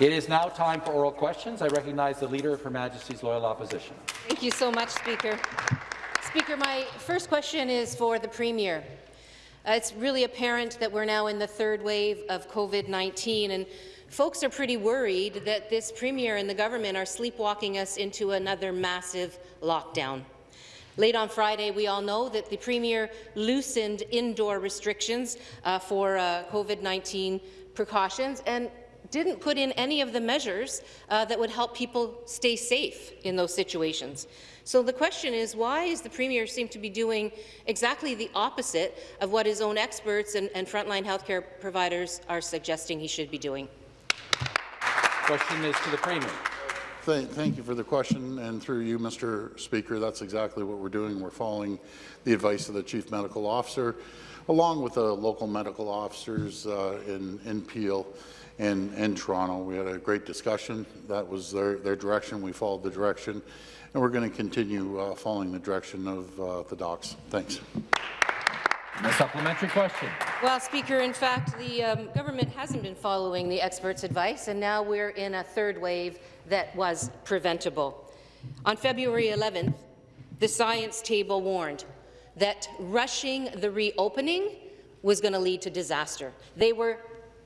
It is now time for oral questions. I recognize the Leader of Her Majesty's Loyal Opposition. Thank you so much, Speaker. Speaker, my first question is for the Premier. Uh, it's really apparent that we're now in the third wave of COVID-19, and folks are pretty worried that this Premier and the government are sleepwalking us into another massive lockdown. Late on Friday, we all know that the Premier loosened indoor restrictions uh, for uh, COVID-19 precautions, and didn't put in any of the measures uh, that would help people stay safe in those situations. So the question is, why is the Premier seem to be doing exactly the opposite of what his own experts and, and frontline healthcare providers are suggesting he should be doing? Question is to the Premier. Thank, thank, you for the question, and through you, Mr. Speaker, that's exactly what we're doing. We're following the advice of the Chief Medical Officer, along with the local medical officers uh, in, in Peel in, in Toronto. We had a great discussion. That was their, their direction. We followed the direction, and we're going to continue uh, following the direction of uh, the docs. Thanks. A supplementary question. Well, Speaker, in fact, the um, government hasn't been following the experts' advice, and now we're in a third wave that was preventable. On February 11th, the science table warned that rushing the reopening was going to lead to disaster. They were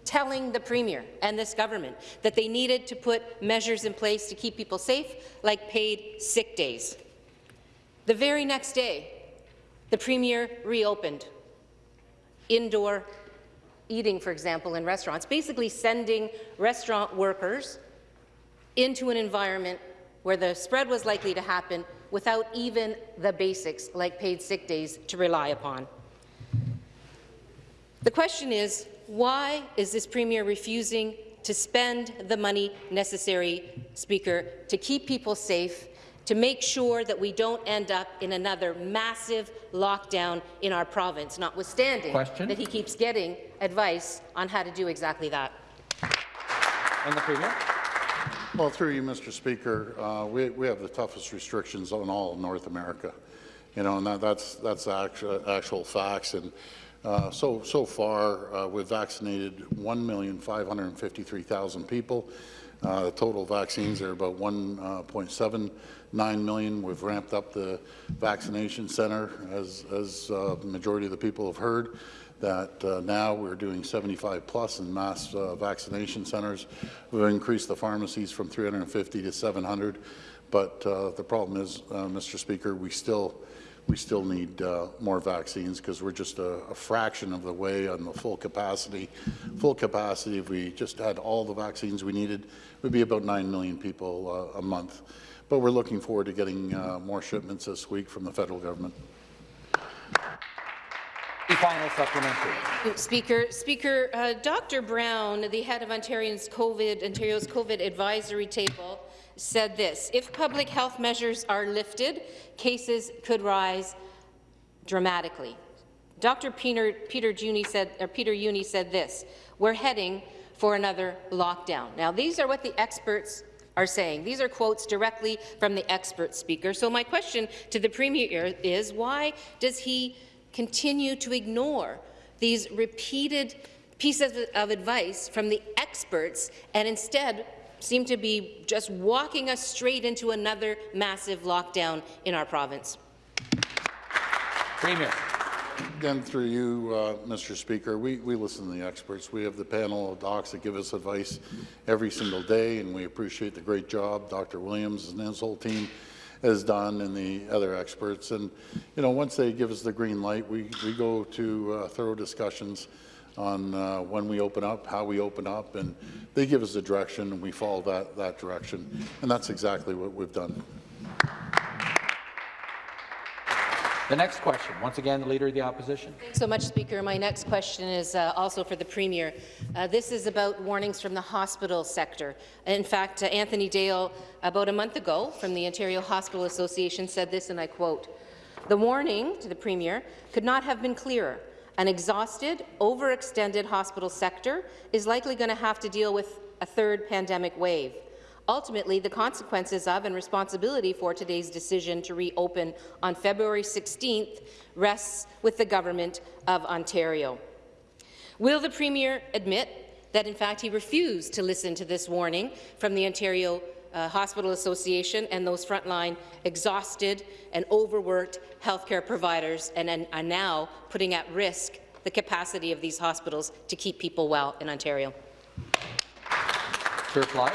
telling the Premier and this government that they needed to put measures in place to keep people safe, like paid sick days. The very next day, the Premier reopened indoor eating, for example, in restaurants, basically sending restaurant workers into an environment where the spread was likely to happen without even the basics, like paid sick days, to rely upon. The question is, why is this Premier refusing to spend the money necessary, Speaker, to keep people safe, to make sure that we don't end up in another massive lockdown in our province, notwithstanding Question? that he keeps getting advice on how to do exactly that. And the Premier. Well, through you, Mr. Speaker, uh, we, we have the toughest restrictions on all of North America. You know, and that, that's that's actual, actual facts. And uh, so, so far, uh, we've vaccinated 1,553,000 people. Uh, the total vaccines are about 1.79 uh, million. We've ramped up the vaccination centre, as, as uh, the majority of the people have heard, that uh, now we're doing 75 plus in mass vaccination centres. We've increased the pharmacies from 350 to 700. But the problem is, Mr. Speaker, we still we still need uh, more vaccines because we're just a, a, fraction of the way on the full capacity. Full capacity, if we just had all the vaccines we needed, would be about 9 million people uh, a month. But we're looking forward to getting uh, more shipments this week from the federal government. The final supplementary. Speaker, Speaker, uh, Dr. Brown, the head of Ontario's COVID, Ontario's COVID advisory table, said this, if public health measures are lifted, cases could rise dramatically. Dr. Peter, Peter, Juni said, or Peter Juni said this, we're heading for another lockdown. Now, these are what the experts are saying. These are quotes directly from the expert speaker. So my question to the Premier is, why does he continue to ignore these repeated pieces of advice from the experts and instead seem to be just walking us straight into another massive lockdown in our province. Premier. Again, through you, uh, Mr. Speaker, we, we listen to the experts. We have the panel of docs that give us advice every single day, and we appreciate the great job Dr. Williams and his whole team has done and the other experts. And, you know, once they give us the green light, we, we go to uh, thorough discussions on uh, when we open up, how we open up, and they give us a direction, and we follow that, that direction. And that's exactly what we've done. The next question, once again, the Leader of the Opposition. Thanks so much, Speaker. My next question is uh, also for the Premier. Uh, this is about warnings from the hospital sector. In fact, uh, Anthony Dale, about a month ago, from the Ontario Hospital Association, said this, and I quote, the warning to the Premier could not have been clearer. An exhausted, overextended hospital sector is likely going to have to deal with a third pandemic wave. Ultimately, the consequences of and responsibility for today's decision to reopen on February 16th rests with the Government of Ontario. Will the Premier admit that, in fact, he refused to listen to this warning from the Ontario uh, Hospital Association and those frontline exhausted and overworked healthcare providers and, and are now putting at risk the capacity of these hospitals to keep people well in Ontario. To reply.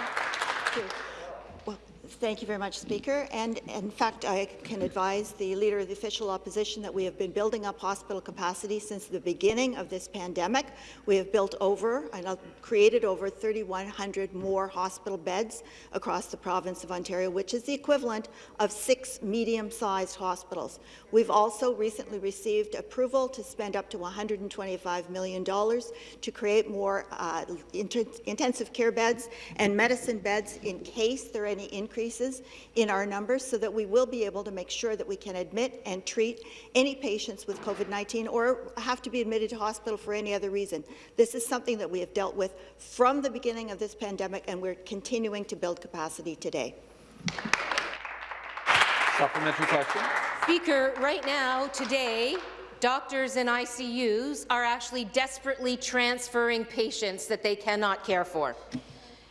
Thank you very much, Speaker. And in fact, I can advise the Leader of the Official Opposition that we have been building up hospital capacity since the beginning of this pandemic. We have built over and uh, created over 3,100 more hospital beds across the province of Ontario, which is the equivalent of six medium-sized hospitals. We've also recently received approval to spend up to $125 million to create more uh, intensive care beds and medicine beds in case there are any increases in our numbers so that we will be able to make sure that we can admit and treat any patients with COVID-19 or have to be admitted to hospital for any other reason. This is something that we have dealt with from the beginning of this pandemic and we're continuing to build capacity today. Supplementary question. Speaker, right now, today, doctors in ICUs are actually desperately transferring patients that they cannot care for.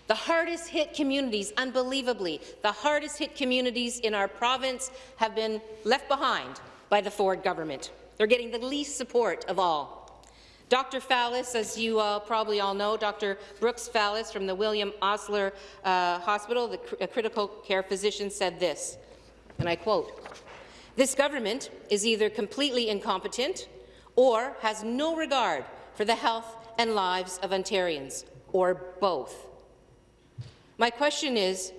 The hardest hit communities, unbelievably, the hardest hit communities in our province have been left behind by the Ford government. They're getting the least support of all. Dr. Fallis, as you uh, probably all know, Dr. Brooks Fallis from the William Osler uh, Hospital, the cr critical care physician, said this, and I quote, this government is either completely incompetent or has no regard for the health and lives of Ontarians, or both. My question is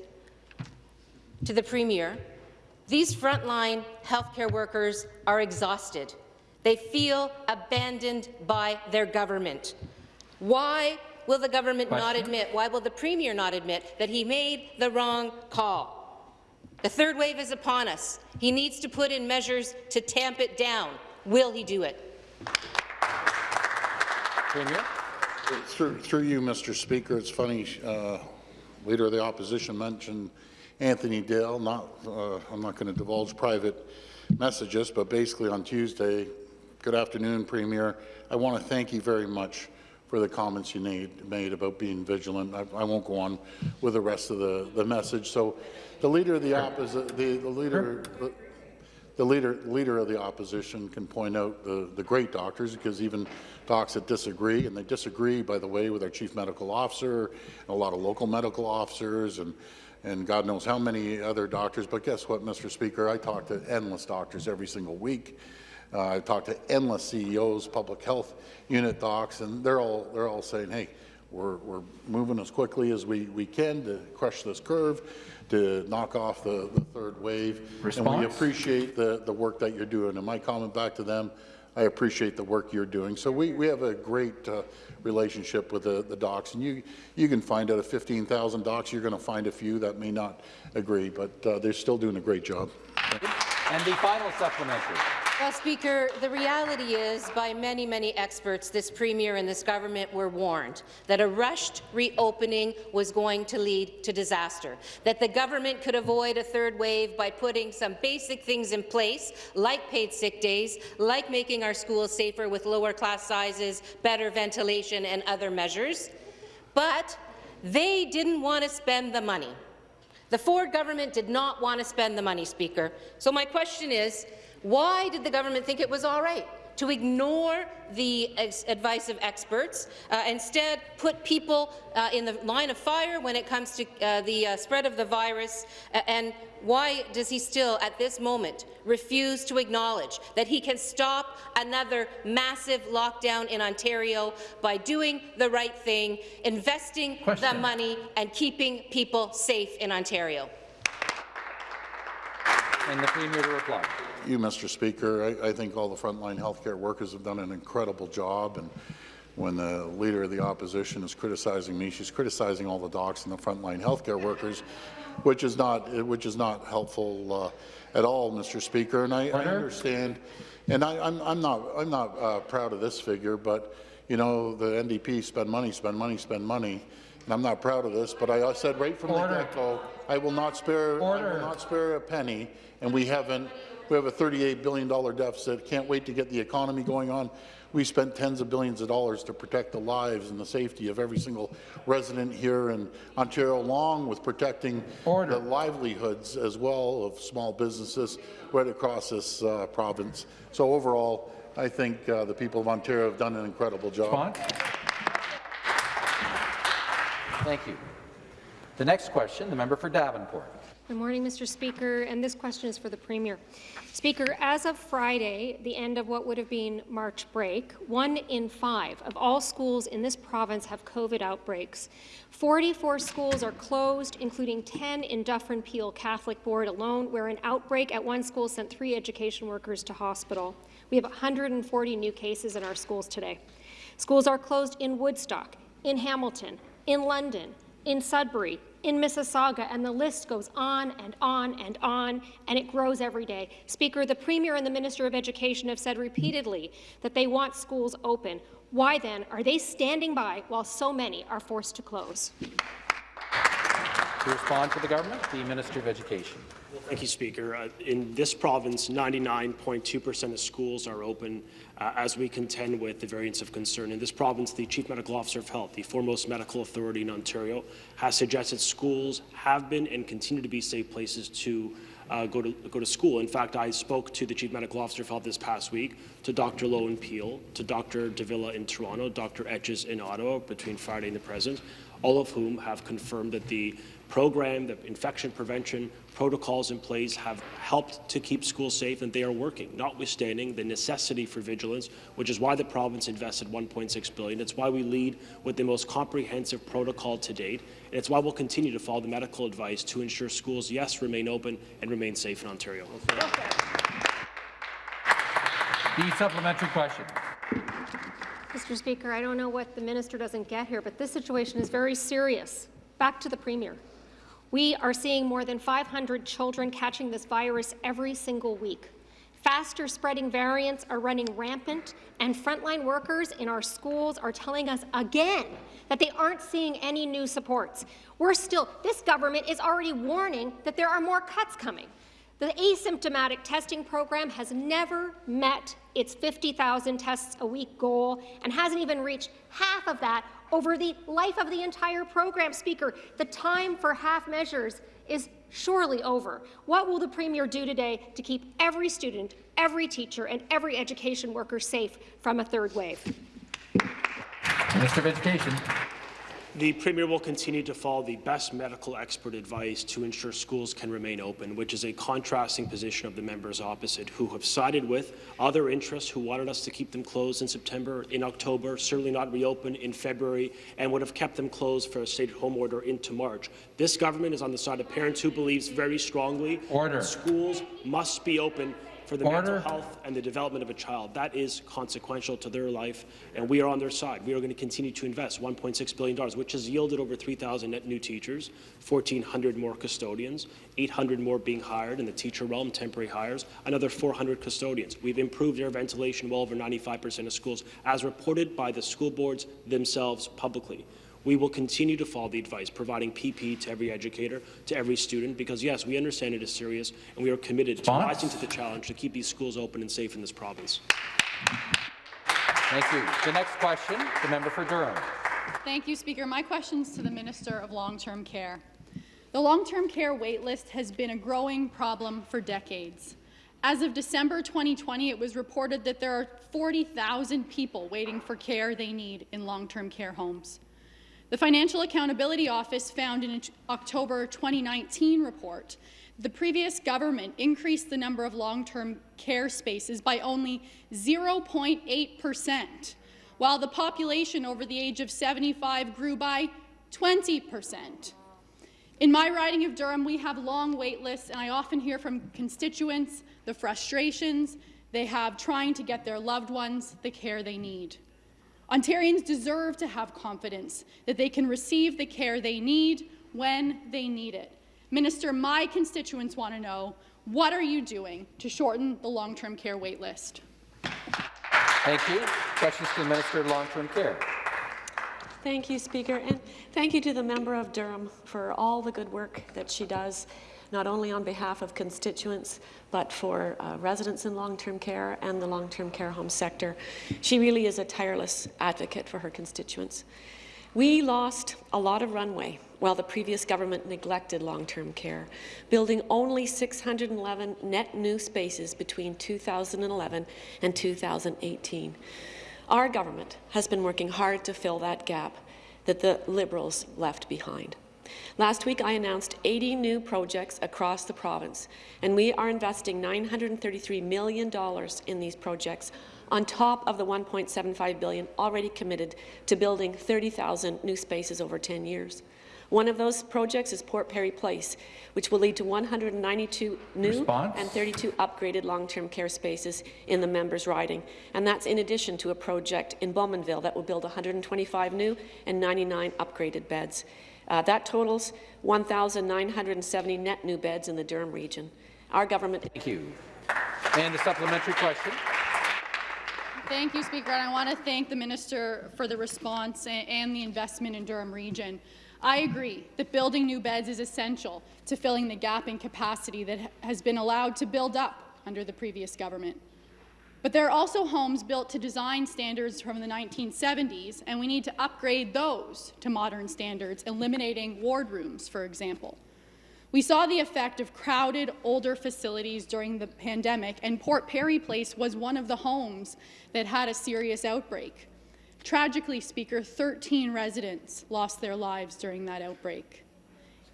to the Premier, these frontline healthcare workers are exhausted. They feel abandoned by their government. Why will the government not admit, why will the Premier not admit that he made the wrong call? The third wave is upon us. He needs to put in measures to tamp it down. Will he do it? Premier. Through, through you, Mr. Speaker, it's funny, uh, Leader of the Opposition mentioned Anthony Dale. Not, uh, I'm not going to divulge private messages, but basically on Tuesday, good afternoon, Premier. I want to thank you very much for the comments you made, made about being vigilant. I, I won't go on with the rest of the, the message. So the Leader of the Opposition, the, the Leader, the, the leader, leader of the opposition can point out the, the great doctors, because even docs that disagree, and they disagree, by the way, with our chief medical officer, and a lot of local medical officers, and, and God knows how many other doctors. But guess what, Mr. Speaker? I talk to endless doctors every single week. Uh, I talk to endless CEOs, public health unit docs, and they're all, they're all saying, hey, we're, we're moving as quickly as we, we can to crush this curve, to knock off the, the third wave. And we appreciate the, the work that you're doing. And my comment back to them, I appreciate the work you're doing. So we, we have a great uh, relationship with the, the docs. And you, you can find out of 15,000 docs, you're going to find a few that may not agree, but uh, they're still doing a great job. And the final supplementary. Well, Speaker, the reality is, by many, many experts, this Premier and this government were warned that a rushed reopening was going to lead to disaster, that the government could avoid a third wave by putting some basic things in place, like paid sick days, like making our schools safer with lower class sizes, better ventilation and other measures. But they didn't want to spend the money. The Ford government did not want to spend the money, Speaker. So my question is, why did the government think it was all right to ignore the advice of experts, uh, instead put people uh, in the line of fire when it comes to uh, the uh, spread of the virus, and why does he still, at this moment, refuse to acknowledge that he can stop another massive lockdown in Ontario by doing the right thing, investing the money, and keeping people safe in Ontario? And the Premier to reply. You, Mr. Speaker, I, I think all the frontline healthcare workers have done an incredible job. And when the Leader of the Opposition is criticizing me, she's criticizing all the docs and the frontline healthcare workers, which is not, which is not helpful uh, at all, Mr. Speaker. And I, I understand, and I, I'm, I'm not, I'm not uh, proud of this figure, but you know, the NDP spend money, spend money, spend money. And I'm not proud of this, but I said right from Order. the get-go, I will not spare, I will not spare a penny, and we haven't. We have a $38 billion deficit. Can't wait to get the economy going on. we spent tens of billions of dollars to protect the lives and the safety of every single resident here in Ontario, along with protecting Order. the livelihoods as well of small businesses right across this uh, province. So overall, I think uh, the people of Ontario have done an incredible job. Respond. Thank you. The next question, the member for Davenport. Good morning, Mr. Speaker, and this question is for the Premier. Speaker, as of Friday, the end of what would have been March break, one in five of all schools in this province have COVID outbreaks. 44 schools are closed, including 10 in Dufferin Peel Catholic Board alone, where an outbreak at one school sent three education workers to hospital. We have 140 new cases in our schools today. Schools are closed in Woodstock, in Hamilton, in London, in Sudbury, in Mississauga, and the list goes on and on and on, and it grows every day. Speaker, the Premier and the Minister of Education have said repeatedly that they want schools open. Why then are they standing by while so many are forced to close? To respond to the government, the Minister of Education. Thank you, Speaker. Uh, in this province, 99.2% of schools are open uh, as we contend with the variants of concern. In this province, the Chief Medical Officer of Health, the foremost medical authority in Ontario, has suggested schools have been and continue to be safe places to uh, go to go to school. In fact, I spoke to the Chief Medical Officer of Health this past week, to Dr. Loh in Peel, to Dr. de Villa in Toronto, Dr. Etches in Ottawa between Friday and the present, all of whom have confirmed that the program, the infection prevention protocols in place have helped to keep schools safe and they are working, notwithstanding the necessity for vigilance, which is why the province invested 1.6 billion. It's why we lead with the most comprehensive protocol to date, and it's why we'll continue to follow the medical advice to ensure schools, yes, remain open and remain safe in Ontario. The supplementary question. Mr. Speaker, I don't know what the minister doesn't get here, but this situation is very serious. Back to the Premier. We are seeing more than 500 children catching this virus every single week. Faster spreading variants are running rampant, and frontline workers in our schools are telling us again that they aren't seeing any new supports. We're still, this government is already warning that there are more cuts coming. The asymptomatic testing program has never met its 50,000 tests a week goal and hasn't even reached half of that over the life of the entire program. Speaker, the time for half measures is surely over. What will the Premier do today to keep every student, every teacher, and every education worker safe from a third wave? Minister of Education. The Premier will continue to follow the best medical expert advice to ensure schools can remain open, which is a contrasting position of the members opposite, who have sided with other interests who wanted us to keep them closed in September, in October, certainly not reopen in February, and would have kept them closed for a stay-at-home order into March. This government is on the side of parents who believes very strongly Order. that schools must be open for the mental health and the development of a child. That is consequential to their life, and we are on their side. We are going to continue to invest $1.6 billion, which has yielded over 3,000 net new teachers, 1,400 more custodians, 800 more being hired in the teacher realm, temporary hires, another 400 custodians. We've improved air ventilation well over 95% of schools, as reported by the school boards themselves publicly. We will continue to follow the advice, providing PP to every educator, to every student, because yes, we understand it is serious, and we are committed to rising to the challenge to keep these schools open and safe in this province. Thank you. The next question, the member for Durham. Thank you, Speaker. My question is to the Minister of Long-Term Care. The long-term care waitlist has been a growing problem for decades. As of December 2020, it was reported that there are 40,000 people waiting for care they need in long-term care homes. The Financial Accountability Office found in an October 2019 report the previous government increased the number of long-term care spaces by only 0.8 percent, while the population over the age of 75 grew by 20 percent. In my riding of Durham, we have long wait lists, and I often hear from constituents the frustrations they have trying to get their loved ones the care they need. Ontarians deserve to have confidence that they can receive the care they need when they need it. Minister, my constituents want to know, what are you doing to shorten the long-term care wait list? Thank you. Questions to the Minister of Long-Term Care. Thank you, Speaker, and thank you to the member of Durham for all the good work that she does not only on behalf of constituents, but for uh, residents in long-term care and the long-term care home sector. She really is a tireless advocate for her constituents. We lost a lot of runway while the previous government neglected long-term care, building only 611 net new spaces between 2011 and 2018. Our government has been working hard to fill that gap that the Liberals left behind. Last week, I announced 80 new projects across the province, and we are investing $933 million in these projects on top of the 1.75 billion already committed to building 30,000 new spaces over 10 years. One of those projects is Port Perry Place, which will lead to 192 new Response? and 32 upgraded long-term care spaces in the members' riding. And that's in addition to a project in Bowmanville that will build 125 new and 99 upgraded beds. Uh, that totals 1,970 net new beds in the Durham region. Our government Thank you. And the supplementary question. Thank you, Speaker, and I want to thank the Minister for the response and the investment in Durham Region. I agree that building new beds is essential to filling the gap in capacity that has been allowed to build up under the previous government. But there are also homes built to design standards from the 1970s, and we need to upgrade those to modern standards, eliminating wardrooms, for example. We saw the effect of crowded, older facilities during the pandemic, and Port Perry Place was one of the homes that had a serious outbreak. Tragically, Speaker, 13 residents lost their lives during that outbreak.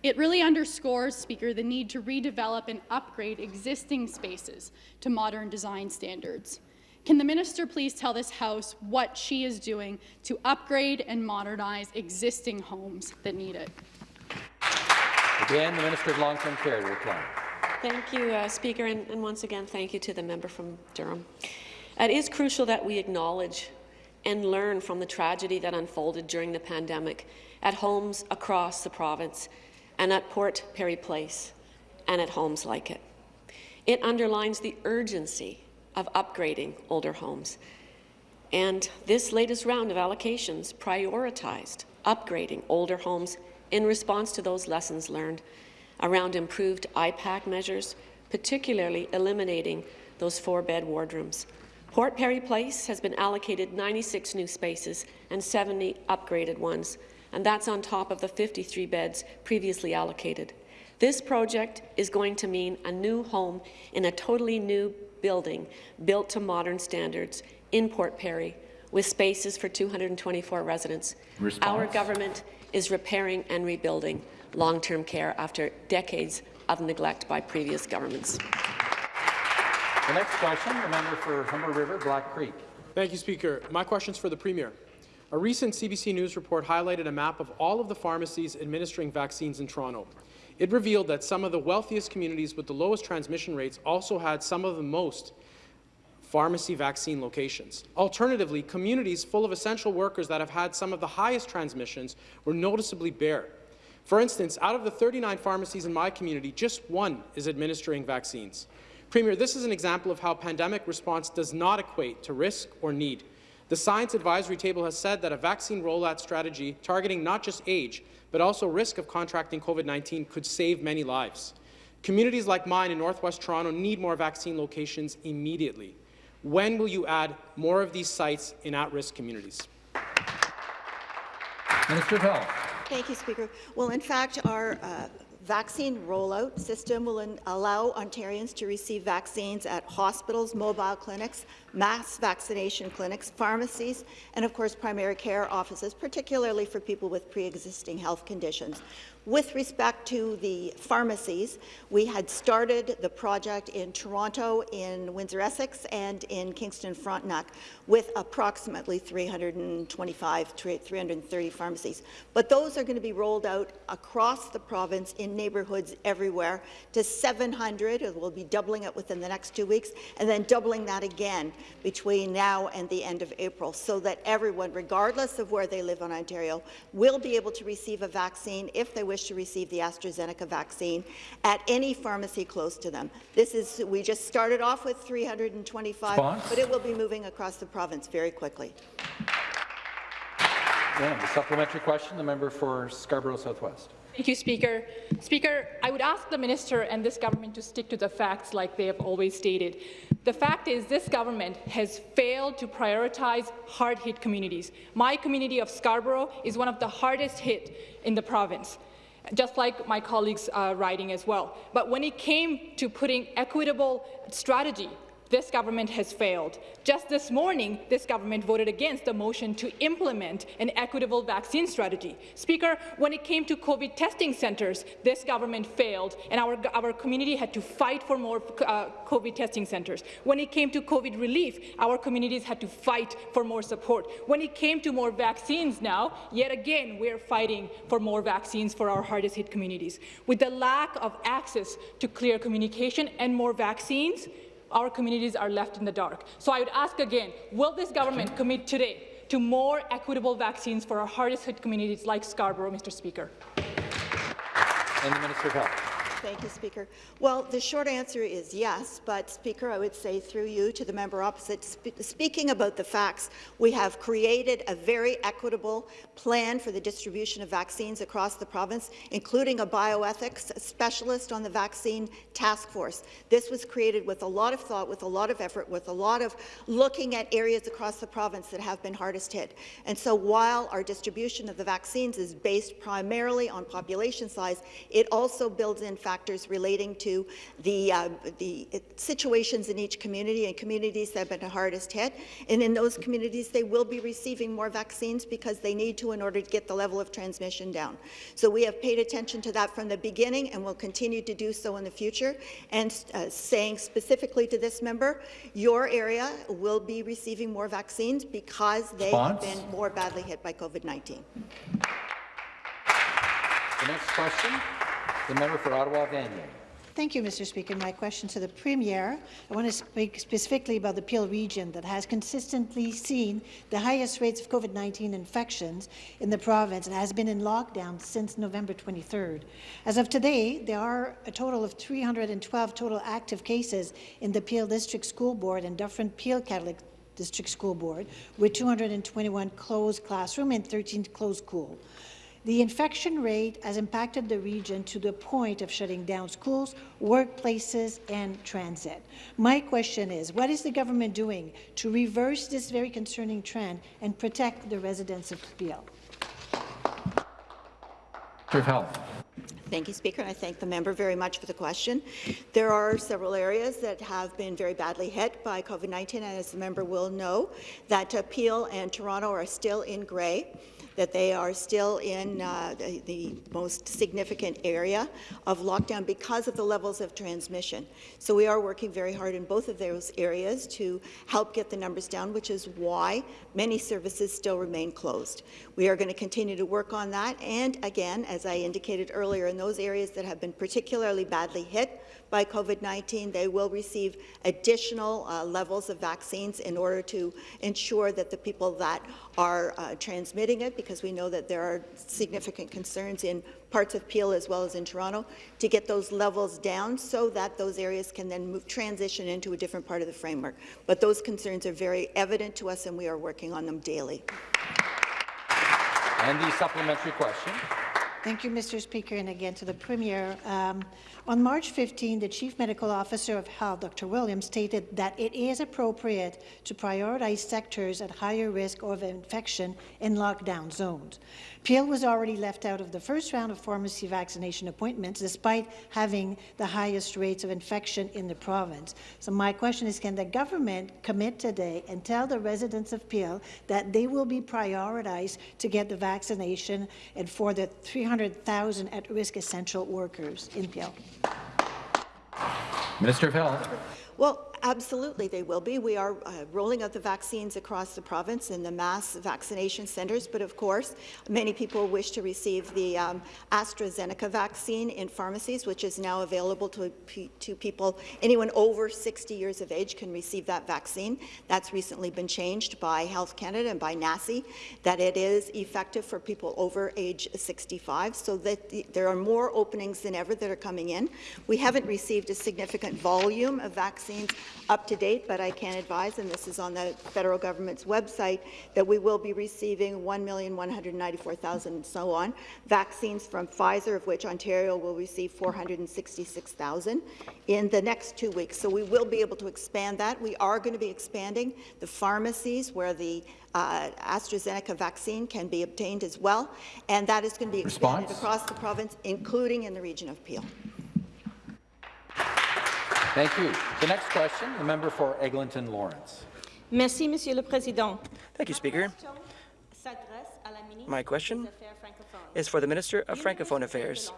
It really underscores, Speaker, the need to redevelop and upgrade existing spaces to modern design standards. Can the minister please tell this House what she is doing to upgrade and modernize existing homes that need it? Again, the Minister of Long-Term Care to reply. Thank you, uh, Speaker, and, and once again, thank you to the member from Durham. It is crucial that we acknowledge and learn from the tragedy that unfolded during the pandemic at homes across the province and at Port Perry Place and at homes like it. It underlines the urgency of upgrading older homes. And this latest round of allocations prioritized upgrading older homes in response to those lessons learned around improved IPAC measures, particularly eliminating those four-bed wardrooms. Port Perry Place has been allocated 96 new spaces and 70 upgraded ones, and that's on top of the 53 beds previously allocated. This project is going to mean a new home in a totally new building built to modern standards in Port Perry with spaces for 224 residents. Response. Our government is repairing and rebuilding long-term care after decades of neglect by previous governments. The next question, the member for Humber River, Black Creek. Thank you, Speaker. My question is for the Premier. A recent CBC News report highlighted a map of all of the pharmacies administering vaccines in Toronto. It revealed that some of the wealthiest communities with the lowest transmission rates also had some of the most pharmacy vaccine locations. Alternatively, communities full of essential workers that have had some of the highest transmissions were noticeably bare. For instance, out of the 39 pharmacies in my community, just one is administering vaccines. Premier, this is an example of how pandemic response does not equate to risk or need. The Science Advisory Table has said that a vaccine rollout strategy targeting not just age, but also risk of contracting COVID-19 could save many lives. Communities like mine in Northwest Toronto need more vaccine locations immediately. When will you add more of these sites in at-risk communities? Minister of Health. Thank you, Speaker. Well, in fact, our uh, vaccine rollout system will allow Ontarians to receive vaccines at hospitals, mobile clinics, mass vaccination clinics, pharmacies, and of course primary care offices, particularly for people with pre-existing health conditions. With respect to the pharmacies, we had started the project in Toronto, in Windsor-Essex, and in Kingston-Frontenac with approximately 325, 330 pharmacies. But those are going to be rolled out across the province in neighbourhoods everywhere to 700. We'll be doubling it within the next two weeks, and then doubling that again between now and the end of April, so that everyone, regardless of where they live in Ontario, will be able to receive a vaccine if they wish to receive the AstraZeneca vaccine at any pharmacy close to them. This is, we just started off with 325, Response? but it will be moving across the province very quickly. Yeah, the supplementary question, the member for Scarborough Southwest. Thank you, Speaker. Speaker, I would ask the minister and this government to stick to the facts like they have always stated. The fact is this government has failed to prioritize hard-hit communities. My community of Scarborough is one of the hardest hit in the province just like my colleagues' uh, writing as well. But when it came to putting equitable strategy this government has failed. Just this morning, this government voted against the motion to implement an equitable vaccine strategy. Speaker, when it came to COVID testing centres, this government failed, and our, our community had to fight for more uh, COVID testing centres. When it came to COVID relief, our communities had to fight for more support. When it came to more vaccines now, yet again, we're fighting for more vaccines for our hardest hit communities. With the lack of access to clear communication and more vaccines, our communities are left in the dark. So I would ask again, will this government commit today to more equitable vaccines for our hardest hit communities like Scarborough, Mr. Speaker? And the Minister of Health. Thank you, Speaker. Well, the short answer is yes, but Speaker, I would say through you to the member opposite, sp speaking about the facts, we have created a very equitable plan for the distribution of vaccines across the province, including a bioethics specialist on the vaccine task force. This was created with a lot of thought, with a lot of effort, with a lot of looking at areas across the province that have been hardest hit. And so while our distribution of the vaccines is based primarily on population size, it also builds in factors factors relating to the, uh, the situations in each community and communities that have been the hardest hit. And in those communities, they will be receiving more vaccines because they need to in order to get the level of transmission down. So we have paid attention to that from the beginning and will continue to do so in the future. And uh, saying specifically to this member, your area will be receiving more vaccines because they Response? have been more badly hit by COVID-19. The next question. The member for Ottawa Vanier. Thank you, Mr. Speaker. My question to the Premier, I want to speak specifically about the Peel region that has consistently seen the highest rates of COVID-19 infections in the province and has been in lockdown since November 23rd. As of today, there are a total of 312 total active cases in the Peel District School Board and Dufferin Peel Catholic District School Board, with 221 closed classroom and 13 closed school. The infection rate has impacted the region to the point of shutting down schools, workplaces, and transit. My question is, what is the government doing to reverse this very concerning trend and protect the residents of Peel? Health. Thank you, Speaker. and I thank the member very much for the question. There are several areas that have been very badly hit by COVID-19, and as the member will know, that Peel and Toronto are still in grey that they are still in uh, the, the, most significant area of lockdown because of the levels of transmission. So we are working very hard in both of those areas to help get the numbers down, which is why many services still remain closed. We are going to continue to work on that, and again, as I indicated earlier, in those areas that have been particularly badly hit, by COVID-19, they will receive additional uh, levels of vaccines in order to ensure that the people that are uh, transmitting it, because we know that there are significant concerns in parts of Peel as well as in Toronto, to get those levels down so that those areas can then move, transition into a different part of the framework. But those concerns are very evident to us, and we are working on them daily. And the supplementary question. Thank you, Mr. Speaker, and again to the Premier. Um, on March 15, the Chief Medical Officer of Health, Dr. Williams, stated that it is appropriate to prioritize sectors at higher risk of infection in lockdown zones. Peel was already left out of the first round of pharmacy vaccination appointments, despite having the highest rates of infection in the province. So my question is, can the government commit today and tell the residents of Peel that they will be prioritized to get the vaccination and for the 300,000 at-risk essential workers in Peel? Minister of Health. Well, absolutely they will be. We are uh, rolling out the vaccines across the province in the mass vaccination centres, but of course, many people wish to receive the um, AstraZeneca vaccine in pharmacies, which is now available to, to people. Anyone over 60 years of age can receive that vaccine. That's recently been changed by Health Canada and by NACI, that it is effective for people over age 65, so that the, there are more openings than ever that are coming in. We haven't received a significant volume of vaccines up to date, but I can advise, and this is on the federal government's website, that we will be receiving 1,194,000 and so on vaccines from Pfizer, of which Ontario will receive 466,000 in the next two weeks. So we will be able to expand that. We are going to be expanding the pharmacies where the uh, AstraZeneca vaccine can be obtained as well, and that is going to be expanded Response? across the province, including in the region of Peel. Thank you. The next question, the member for Eglinton Lawrence. Merci, Monsieur le Président. Thank you, Speaker. My question is for the Minister of Francophone Affairs.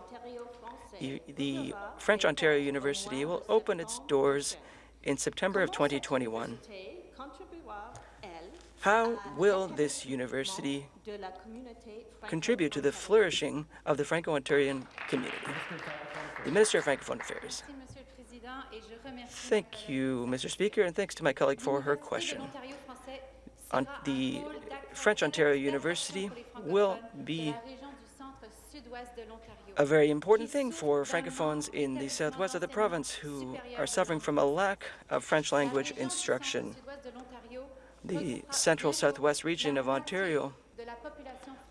The- The French Ontario University will open its doors in September of 2021. How will this university contribute to the flourishing of the Franco-Ontarian community? The Minister of Francophone Affairs. Thank you, Mr. Speaker, and thanks to my colleague for her question. On the French Ontario University will be a very important thing for Francophones in the southwest of the province who are suffering from a lack of French language instruction. The central southwest region of Ontario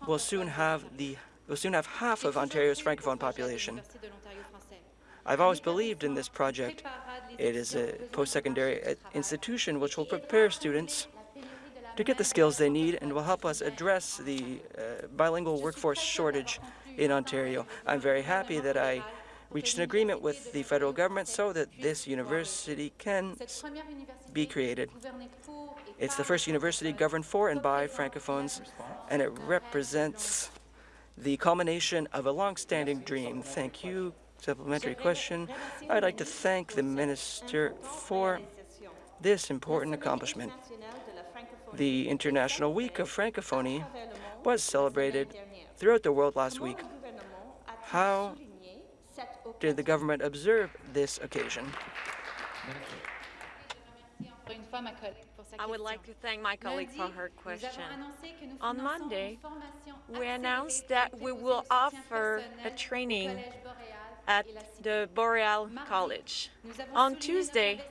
will soon have the will soon have half of Ontario's Francophone population. I've always believed in this project. It is a post-secondary uh, institution which will prepare students to get the skills they need and will help us address the uh, bilingual workforce shortage in Ontario. I'm very happy that I reached an agreement with the federal government so that this university can be created. It's the first university governed for and by Francophones, and it represents the culmination of a long-standing dream. Thank you. Supplementary question. I'd like to thank the minister for this important accomplishment. The International Week of Francophonie was celebrated throughout the world last week. How did the government observe this occasion? I would like to thank my colleague for her question. On Monday, we announced that we will offer a training at the Boreal College. On Tuesday,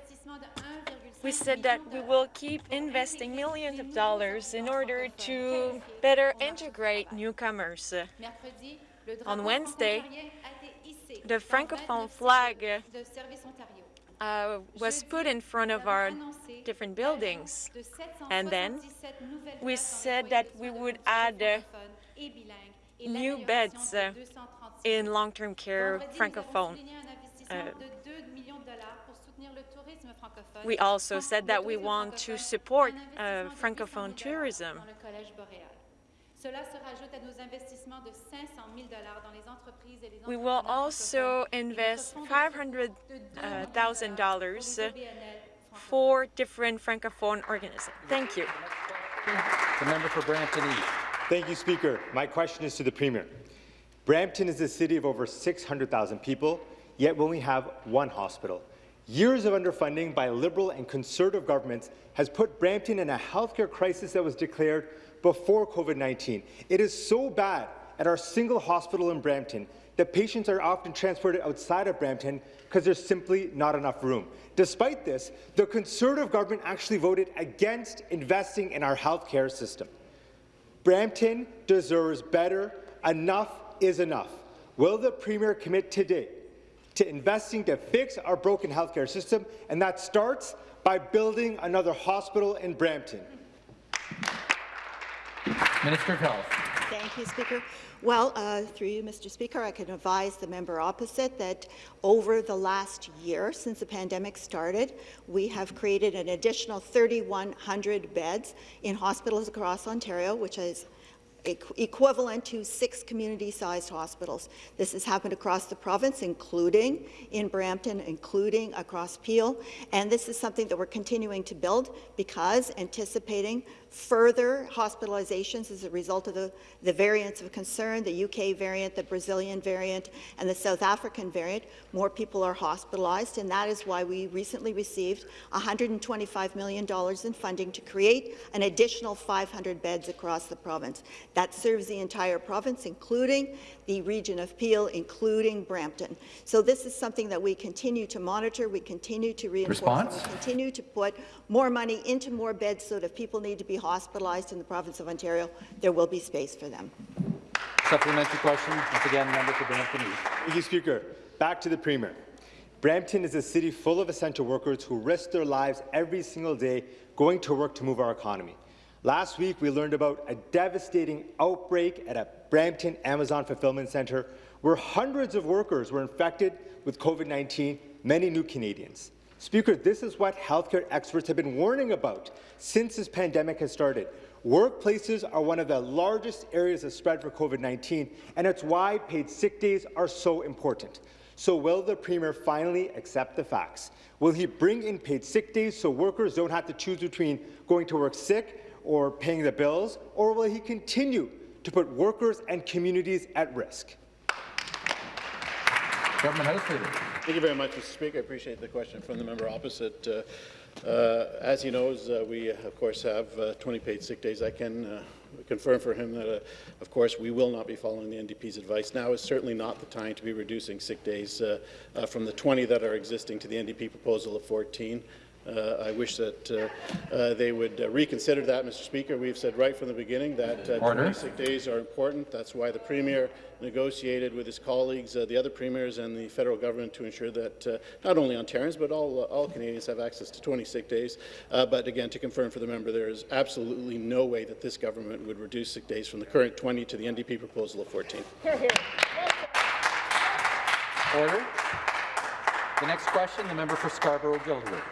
we said that we will keep investing millions of dollars in order to better integrate newcomers. On Wednesday, the Francophone flag uh, was put in front of our different buildings. And then we said that we would add new beds uh, in long-term care Francophone. Uh, we also said that we want to support uh, Francophone tourism. We will also invest $500,000 for different Francophone organizations. Thank you. The member for Brampton East. Thank you, Speaker. My question is to the Premier. Brampton is a city of over 600,000 people, yet we only have one hospital. Years of underfunding by Liberal and Conservative governments has put Brampton in a healthcare crisis that was declared before COVID-19. It is so bad at our single hospital in Brampton that patients are often transported outside of Brampton because there's simply not enough room. Despite this, the Conservative government actually voted against investing in our healthcare system. Brampton deserves better. Enough is enough. Will the Premier commit today to investing to fix our broken healthcare system, and that starts by building another hospital in Brampton? Minister of Health. Thank you, Speaker. Well, uh, through you, Mr. Speaker, I can advise the member opposite that over the last year, since the pandemic started, we have created an additional 3,100 beds in hospitals across Ontario, which is equivalent to six community-sized hospitals. This has happened across the province, including in Brampton, including across Peel, and this is something that we're continuing to build because anticipating further hospitalizations as a result of the, the variants of concern, the UK variant, the Brazilian variant, and the South African variant. More people are hospitalized, and that is why we recently received $125 million in funding to create an additional 500 beds across the province. That serves the entire province, including the region of Peel, including Brampton. So this is something that we continue to monitor, we continue to reinforce, Response? we continue to put more money into more beds so that if people need to be hospitalized in the province of Ontario, there will be space for them. Supplementary question, once again, member for Brampton East. Thank you, Speaker. Back to the Premier. Brampton is a city full of essential workers who risk their lives every single day going to work to move our economy. Last week, we learned about a devastating outbreak at a Brampton Amazon Fulfillment Centre where hundreds of workers were infected with COVID-19, many new Canadians. Speaker, this is what healthcare experts have been warning about since this pandemic has started. Workplaces are one of the largest areas of spread for COVID-19, and it's why paid sick days are so important. So will the Premier finally accept the facts? Will he bring in paid sick days so workers don't have to choose between going to work sick or paying the bills, or will he continue to put workers and communities at risk? Government House Leader. Thank you very much, Mr. Speaker. I appreciate the question from the member opposite. Uh, uh, as he knows, uh, we, of course, have uh, 20 paid sick days. I can uh, confirm for him that, uh, of course, we will not be following the NDP's advice. Now is certainly not the time to be reducing sick days from the 20 that are existing to the NDP proposal of 14. Uh, I wish that uh, uh, they would reconsider that, Mr. Speaker. We've said right from the beginning that uh, sick days are important. That's why the Premier negotiated with his colleagues, uh, the other premiers and the federal government to ensure that uh, not only Ontarians but all, all Canadians have access to 20 sick days. but again, to confirm for the member, there is absolutely no way that this government would reduce sick days from the current 20 to the NDP proposal of 14. Here, here. Order. The next question, the member for Scarborough-Guildwood.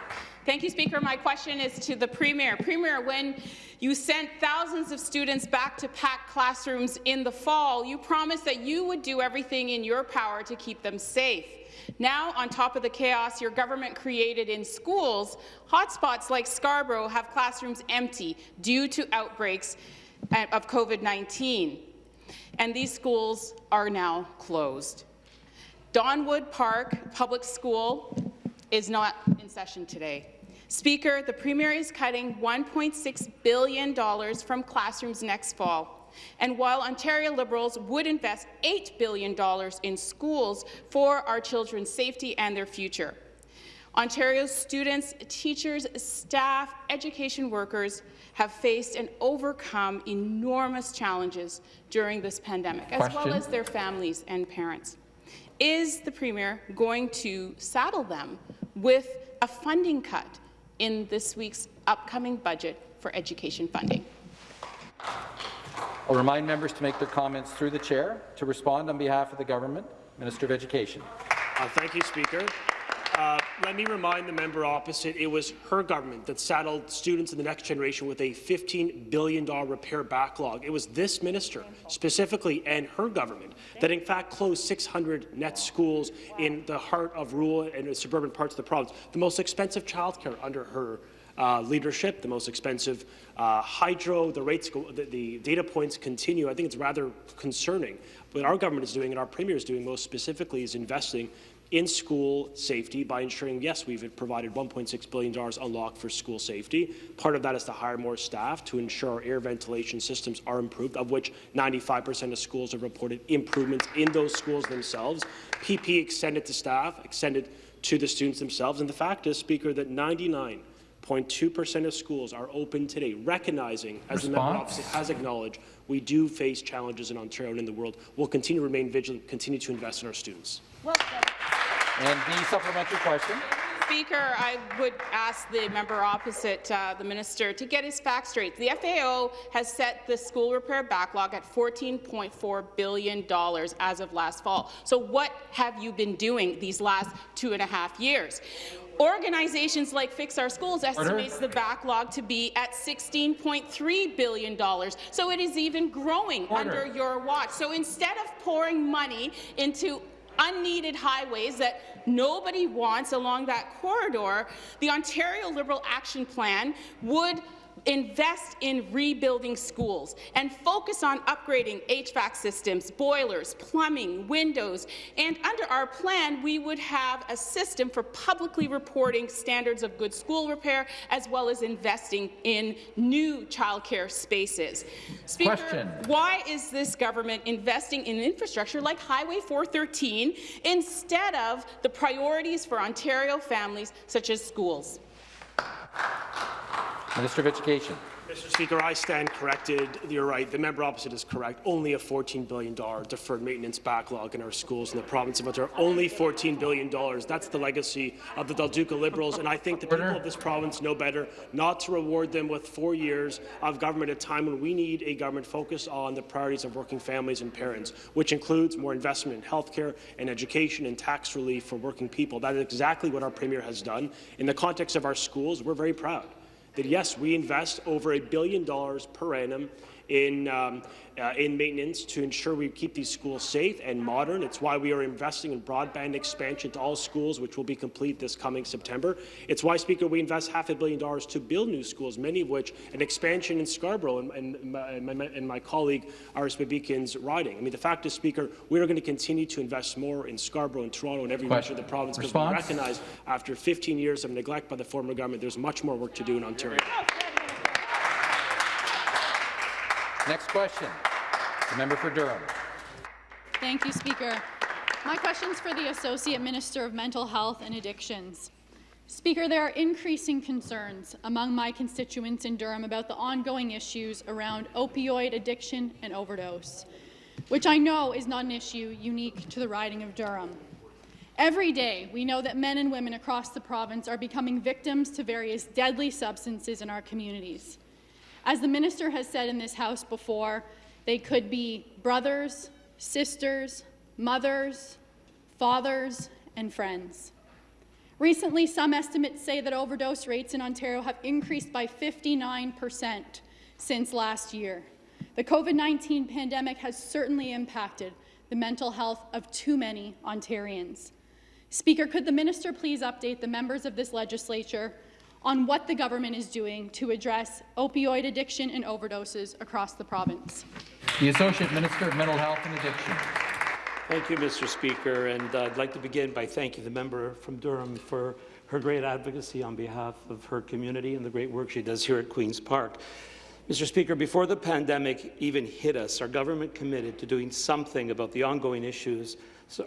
Thank you, Speaker. My question is to the Premier. Premier, when you sent thousands of students back to packed classrooms in the fall, you promised that you would do everything in your power to keep them safe. Now, on top of the chaos your government created in schools, hotspots like Scarborough have classrooms empty due to outbreaks of COVID-19, and these schools are now closed. Donwood Park Public School is not in session today. Speaker, the Premier is cutting $1.6 billion from classrooms next fall. And while Ontario Liberals would invest $8 billion in schools for our children's safety and their future, Ontario's students, teachers, staff, education workers have faced and overcome enormous challenges during this pandemic, Question. as well as their families and parents. Is the Premier going to saddle them with a funding cut in this week's upcoming budget for education funding. I'll remind members to make their comments through the chair. To respond on behalf of the government, Minister of Education. Uh, thank you, Speaker. Uh, let me remind the member opposite, it was her government that saddled students in the next generation with a $15 billion repair backlog. It was this minister, specifically, and her government, that in fact closed 600 net schools in the heart of rural and suburban parts of the province, the most expensive childcare under her uh, leadership, the most expensive uh, hydro, the rates, go, the, the, data points continue. I think it's rather concerning. What our government is doing and our premier is doing most specifically is investing in school safety by ensuring, yes, we've provided $1.6 billion unlocked for school safety. Part of that is to hire more staff to ensure our air ventilation systems are improved, of which 95% of schools have reported improvements in those schools themselves. PP extended to staff, extended to the students themselves. And the fact is, Speaker, that 99.2% of schools are open today, recognizing, as Response? the member opposite has acknowledged, we do face challenges in Ontario and in the world. We'll continue to remain vigilant, continue to invest in our students. Well and the supplementary question. Speaker, I would ask the member opposite uh, the minister to get his facts straight. The FAO has set the school repair backlog at $14.4 billion as of last fall. So what have you been doing these last two and a half years? Organizations like Fix Our Schools estimates Order. the backlog to be at $16.3 billion. So it is even growing Order. under your watch. So instead of pouring money into unneeded highways that nobody wants along that corridor, the Ontario Liberal Action Plan would invest in rebuilding schools and focus on upgrading HVAC systems, boilers, plumbing, windows, and under our plan, we would have a system for publicly reporting standards of good school repair, as well as investing in new childcare spaces. Speaker, Question. why is this government investing in infrastructure like Highway 413 instead of the priorities for Ontario families, such as schools? Minister of Education. Mr. Speaker, I stand corrected. You're right. The member opposite is correct. Only a $14 billion deferred maintenance backlog in our schools in the province of Ontario. Only $14 billion. That's the legacy of the Del Duca Liberals, and I think the people of this province know better not to reward them with four years of government at a time when we need a government focused on the priorities of working families and parents, which includes more investment in healthcare and education and tax relief for working people. That is exactly what our Premier has done. In the context of our schools, we're very proud that yes, we invest over a billion dollars per annum in, um, uh, in maintenance to ensure we keep these schools safe and modern. It's why we are investing in broadband expansion to all schools, which will be complete this coming September. It's why, Speaker, we invest half a billion dollars to build new schools, many of which an expansion in Scarborough and, and, my, and my, and my colleague Aris Babikian's riding. I mean, the fact is, Speaker, we are going to continue to invest more in Scarborough and Toronto and every region of the province because we recognize after 15 years of neglect by the former government, there's much more work to do in Ontario. Next question. The member for Durham. Thank you, Speaker. My question is for the Associate Minister of Mental Health and Addictions. Speaker, there are increasing concerns among my constituents in Durham about the ongoing issues around opioid addiction and overdose, which I know is not an issue unique to the riding of Durham. Every day, we know that men and women across the province are becoming victims to various deadly substances in our communities. As the minister has said in this House before, they could be brothers, sisters, mothers, fathers, and friends. Recently, some estimates say that overdose rates in Ontario have increased by 59 percent since last year. The COVID-19 pandemic has certainly impacted the mental health of too many Ontarians. Speaker, could the minister please update the members of this legislature on what the government is doing to address opioid addiction and overdoses across the province. The Associate Minister of Mental Health and Addiction. Thank you, Mr. Speaker, and uh, I'd like to begin by thanking the member from Durham for her great advocacy on behalf of her community and the great work she does here at Queen's Park. Mr. Speaker, before the pandemic even hit us, our government committed to doing something about the ongoing issues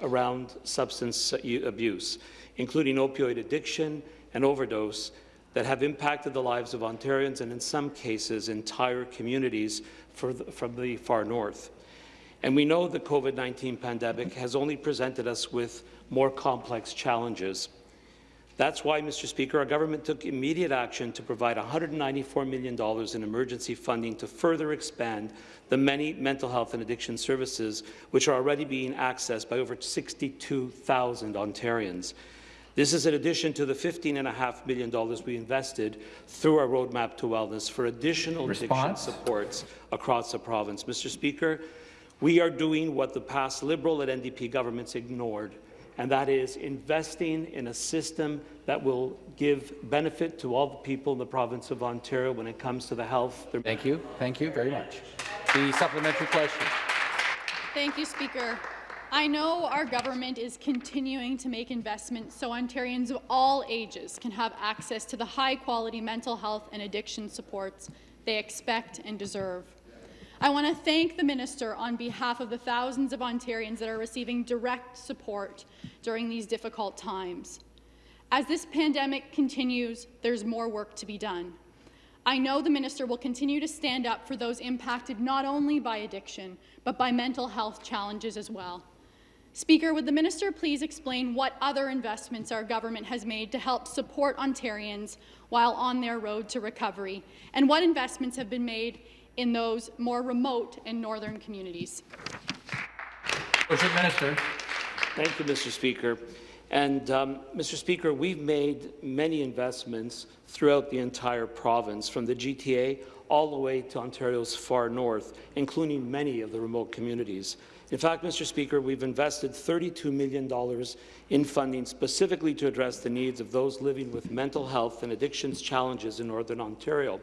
around substance abuse, including opioid addiction and overdose, that have impacted the lives of Ontarians and, in some cases, entire communities the, from the far north. And we know the COVID-19 pandemic has only presented us with more complex challenges. That's why, Mr. Speaker, our government took immediate action to provide $194 million in emergency funding to further expand the many mental health and addiction services which are already being accessed by over 62,000 Ontarians. This is in addition to the $15.5 million we invested through our Roadmap to Wellness for additional Response? addiction supports across the province. Mr. Speaker, we are doing what the past Liberal and NDP governments ignored, and that is investing in a system that will give benefit to all the people in the province of Ontario when it comes to the health. Thank you. Thank you very much. The supplementary question. Thank you, Speaker. I know our government is continuing to make investments so Ontarians of all ages can have access to the high-quality mental health and addiction supports they expect and deserve. I want to thank the minister on behalf of the thousands of Ontarians that are receiving direct support during these difficult times. As this pandemic continues, there's more work to be done. I know the minister will continue to stand up for those impacted not only by addiction, but by mental health challenges as well. Speaker, would the minister please explain what other investments our government has made to help support Ontarians while on their road to recovery, and what investments have been made in those more remote and northern communities? Associate Minister. Thank you, Mr. Speaker. And, um, Mr. Speaker, we've made many investments throughout the entire province, from the GTA all the way to Ontario's far north, including many of the remote communities. In fact, Mr. Speaker, we've invested $32 million in funding specifically to address the needs of those living with mental health and addictions challenges in Northern Ontario.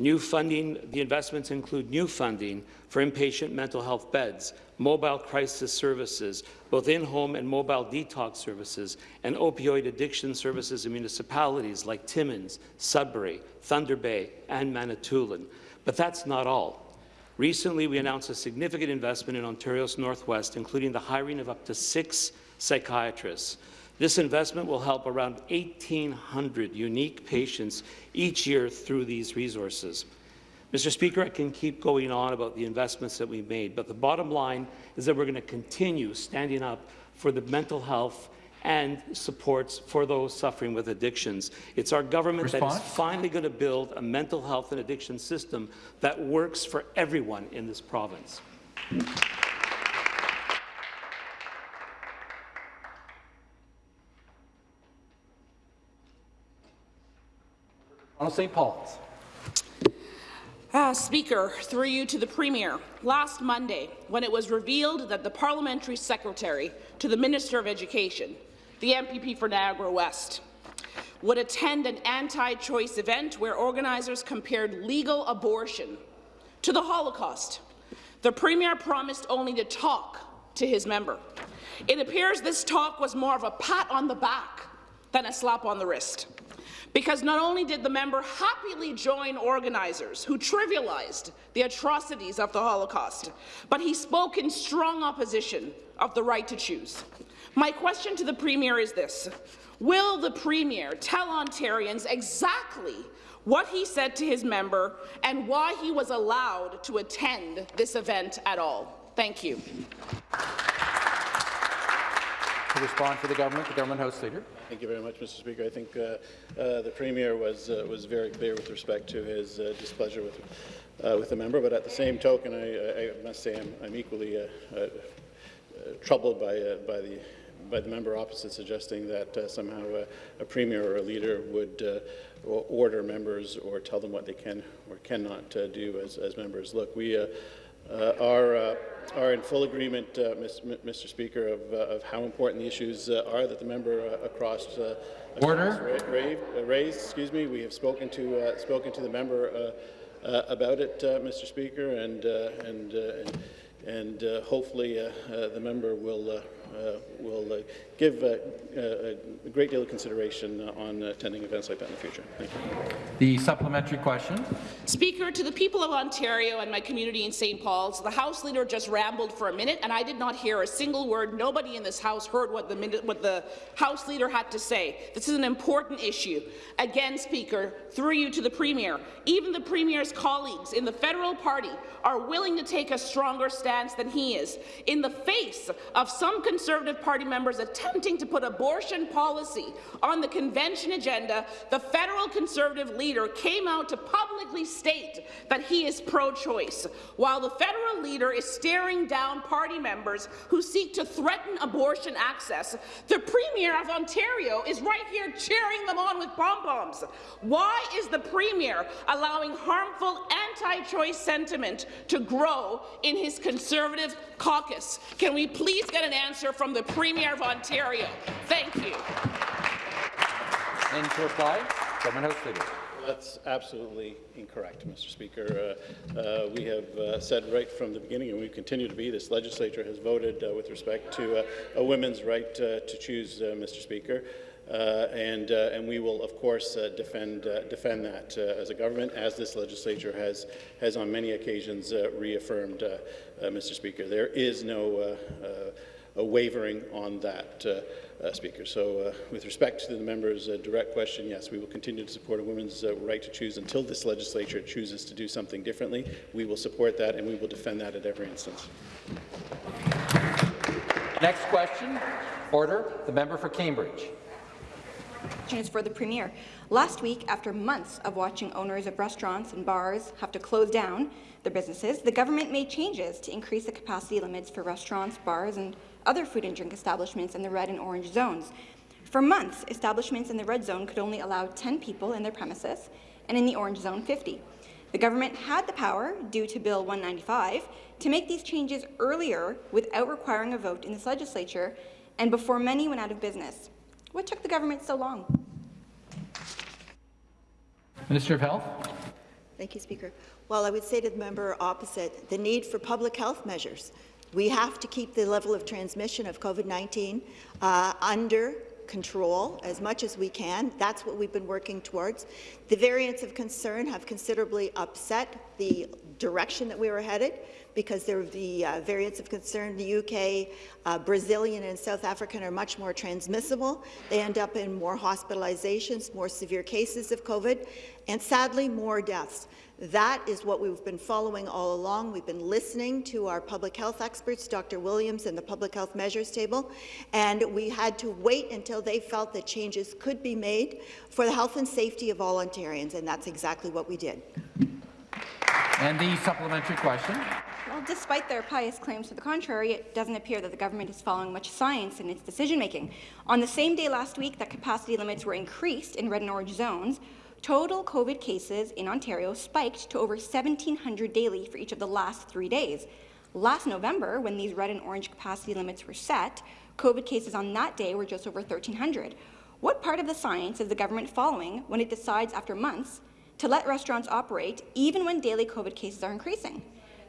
New funding, the investments include new funding for inpatient mental health beds, mobile crisis services, both in-home and mobile detox services, and opioid addiction services in municipalities like Timmins, Sudbury, Thunder Bay, and Manitoulin. But that's not all. Recently, we announced a significant investment in Ontario's Northwest, including the hiring of up to six psychiatrists. This investment will help around 1,800 unique patients each year through these resources. Mr. Speaker, I can keep going on about the investments that we've made, but the bottom line is that we're going to continue standing up for the mental health and supports for those suffering with addictions. It's our government Response? that is finally going to build a mental health and addiction system that works for everyone in this province. Ronald St. Paul's. Uh, Speaker, through you to the Premier, last Monday, when it was revealed that the Parliamentary Secretary to the Minister of Education, the MPP for Niagara West, would attend an anti-choice event where organizers compared legal abortion to the Holocaust, the Premier promised only to talk to his member. It appears this talk was more of a pat on the back than a slap on the wrist. Because not only did the member happily join organizers who trivialized the atrocities of the Holocaust, but he spoke in strong opposition of the right to choose. My question to the Premier is this. Will the Premier tell Ontarians exactly what he said to his member and why he was allowed to attend this event at all? Thank you. To respond for the government, the government House Leader. Thank you very much, Mr. Speaker. I think uh, uh, the Premier was uh, was very clear with respect to his uh, displeasure with uh, with the member, but at the same token, I, I must say I'm, I'm equally uh, troubled by by the by the member opposite suggesting that uh, somehow uh, a premier or a leader would uh, order members or tell them what they can or cannot do as, as members. Look, we are are in full agreement, uh, Mr. Speaker, of, uh, of, how important the issues uh, are that the member across, Order. Ra raised. Excuse me. We have spoken to spoken to the member about it, Mr. Speaker, and and and hopefully the member will uh, will uh, give uh, a great deal of consideration on attending events like that in the future. Thank you. The supplementary question. Speaker, to the people of Ontario and my community in St. Paul's, the House Leader just rambled for a minute, and I did not hear a single word. Nobody in this House heard what the, what the House Leader had to say. This is an important issue. Again, Speaker, through you to the Premier, even the Premier's colleagues in the federal party are willing to take a stronger stance than he is. In the face of some Conservative Party members attempting to put abortion policy on the convention agenda, the federal Conservative leader came out to publicly state that he is pro-choice, while the federal leader is staring down party members who seek to threaten abortion access. The Premier of Ontario is right here cheering them on with pom-poms. Why is the Premier allowing harmful anti-choice sentiment to grow in his Conservative caucus? Can we please get an answer from the Premier of Ontario? Thank you. And to reply, Government House Leader. That's absolutely incorrect, Mr. Speaker. Uh, uh, we have uh, said right from the beginning, and we continue to be, this legislature has voted uh, with respect to uh, a women's right uh, to choose, Mr. Speaker. and, and we will, of course, defend, defend that as a government, as this legislature has, has on many occasions reaffirmed, Mr. Speaker. There is no wavering on that. Uh, Speaker. So uh, with respect to the member's uh, direct question, yes, we will continue to support a woman's right to choose until this legislature chooses to do something differently. We will support that and we will defend that at every instance. Next question. Order. The member for Cambridge. Question is for the Premier. Last week, after months of watching owners of restaurants and bars have to close down their businesses, the government made changes to increase the capacity limits for restaurants, bars and other food and drink establishments in the red and orange zones. For months, establishments in the red zone could only allow 10 people in their premises, and in the orange zone, 50. The government had the power, due to Bill 195, to make these changes earlier without requiring a vote in this legislature and before many went out of business. What took the government so long? Minister of Health. Thank you, Speaker. Well, I would say to the member opposite, the need for public health measures. We have to keep the level of transmission of COVID-19 uh, under control as much as we can. That's what we've been working towards. The variants of concern have considerably upset the direction that we were headed because there the uh, variants of concern. The UK, uh, Brazilian, and South African are much more transmissible. They end up in more hospitalizations, more severe cases of COVID, and sadly, more deaths. That is what we've been following all along. We've been listening to our public health experts, Dr. Williams and the Public Health Measures Table, and we had to wait until they felt that changes could be made for the health and safety of all Ontarians, and that's exactly what we did. And the supplementary question. Well, despite their pious claims to the contrary, it doesn't appear that the government is following much science in its decision-making. On the same day last week that capacity limits were increased in red and orange zones, total COVID cases in Ontario spiked to over 1,700 daily for each of the last three days. Last November, when these red and orange capacity limits were set, COVID cases on that day were just over 1,300. What part of the science is the government following when it decides after months to let restaurants operate even when daily COVID cases are increasing?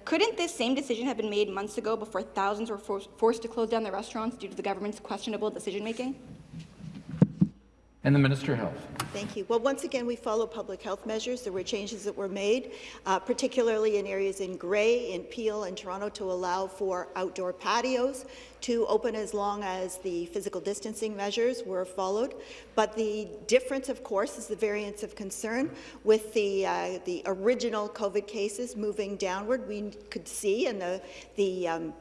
Couldn't this same decision have been made months ago before thousands were for forced to close down their restaurants due to the government's questionable decision-making? And the Minister of Health. Thank you. Well, once again, we follow public health measures. There were changes that were made, uh, particularly in areas in Grey, in Peel, and Toronto to allow for outdoor patios to open as long as the physical distancing measures were followed. But the difference, of course, is the variance of concern. With the, uh, the original COVID cases moving downward, we could see, and the, the um,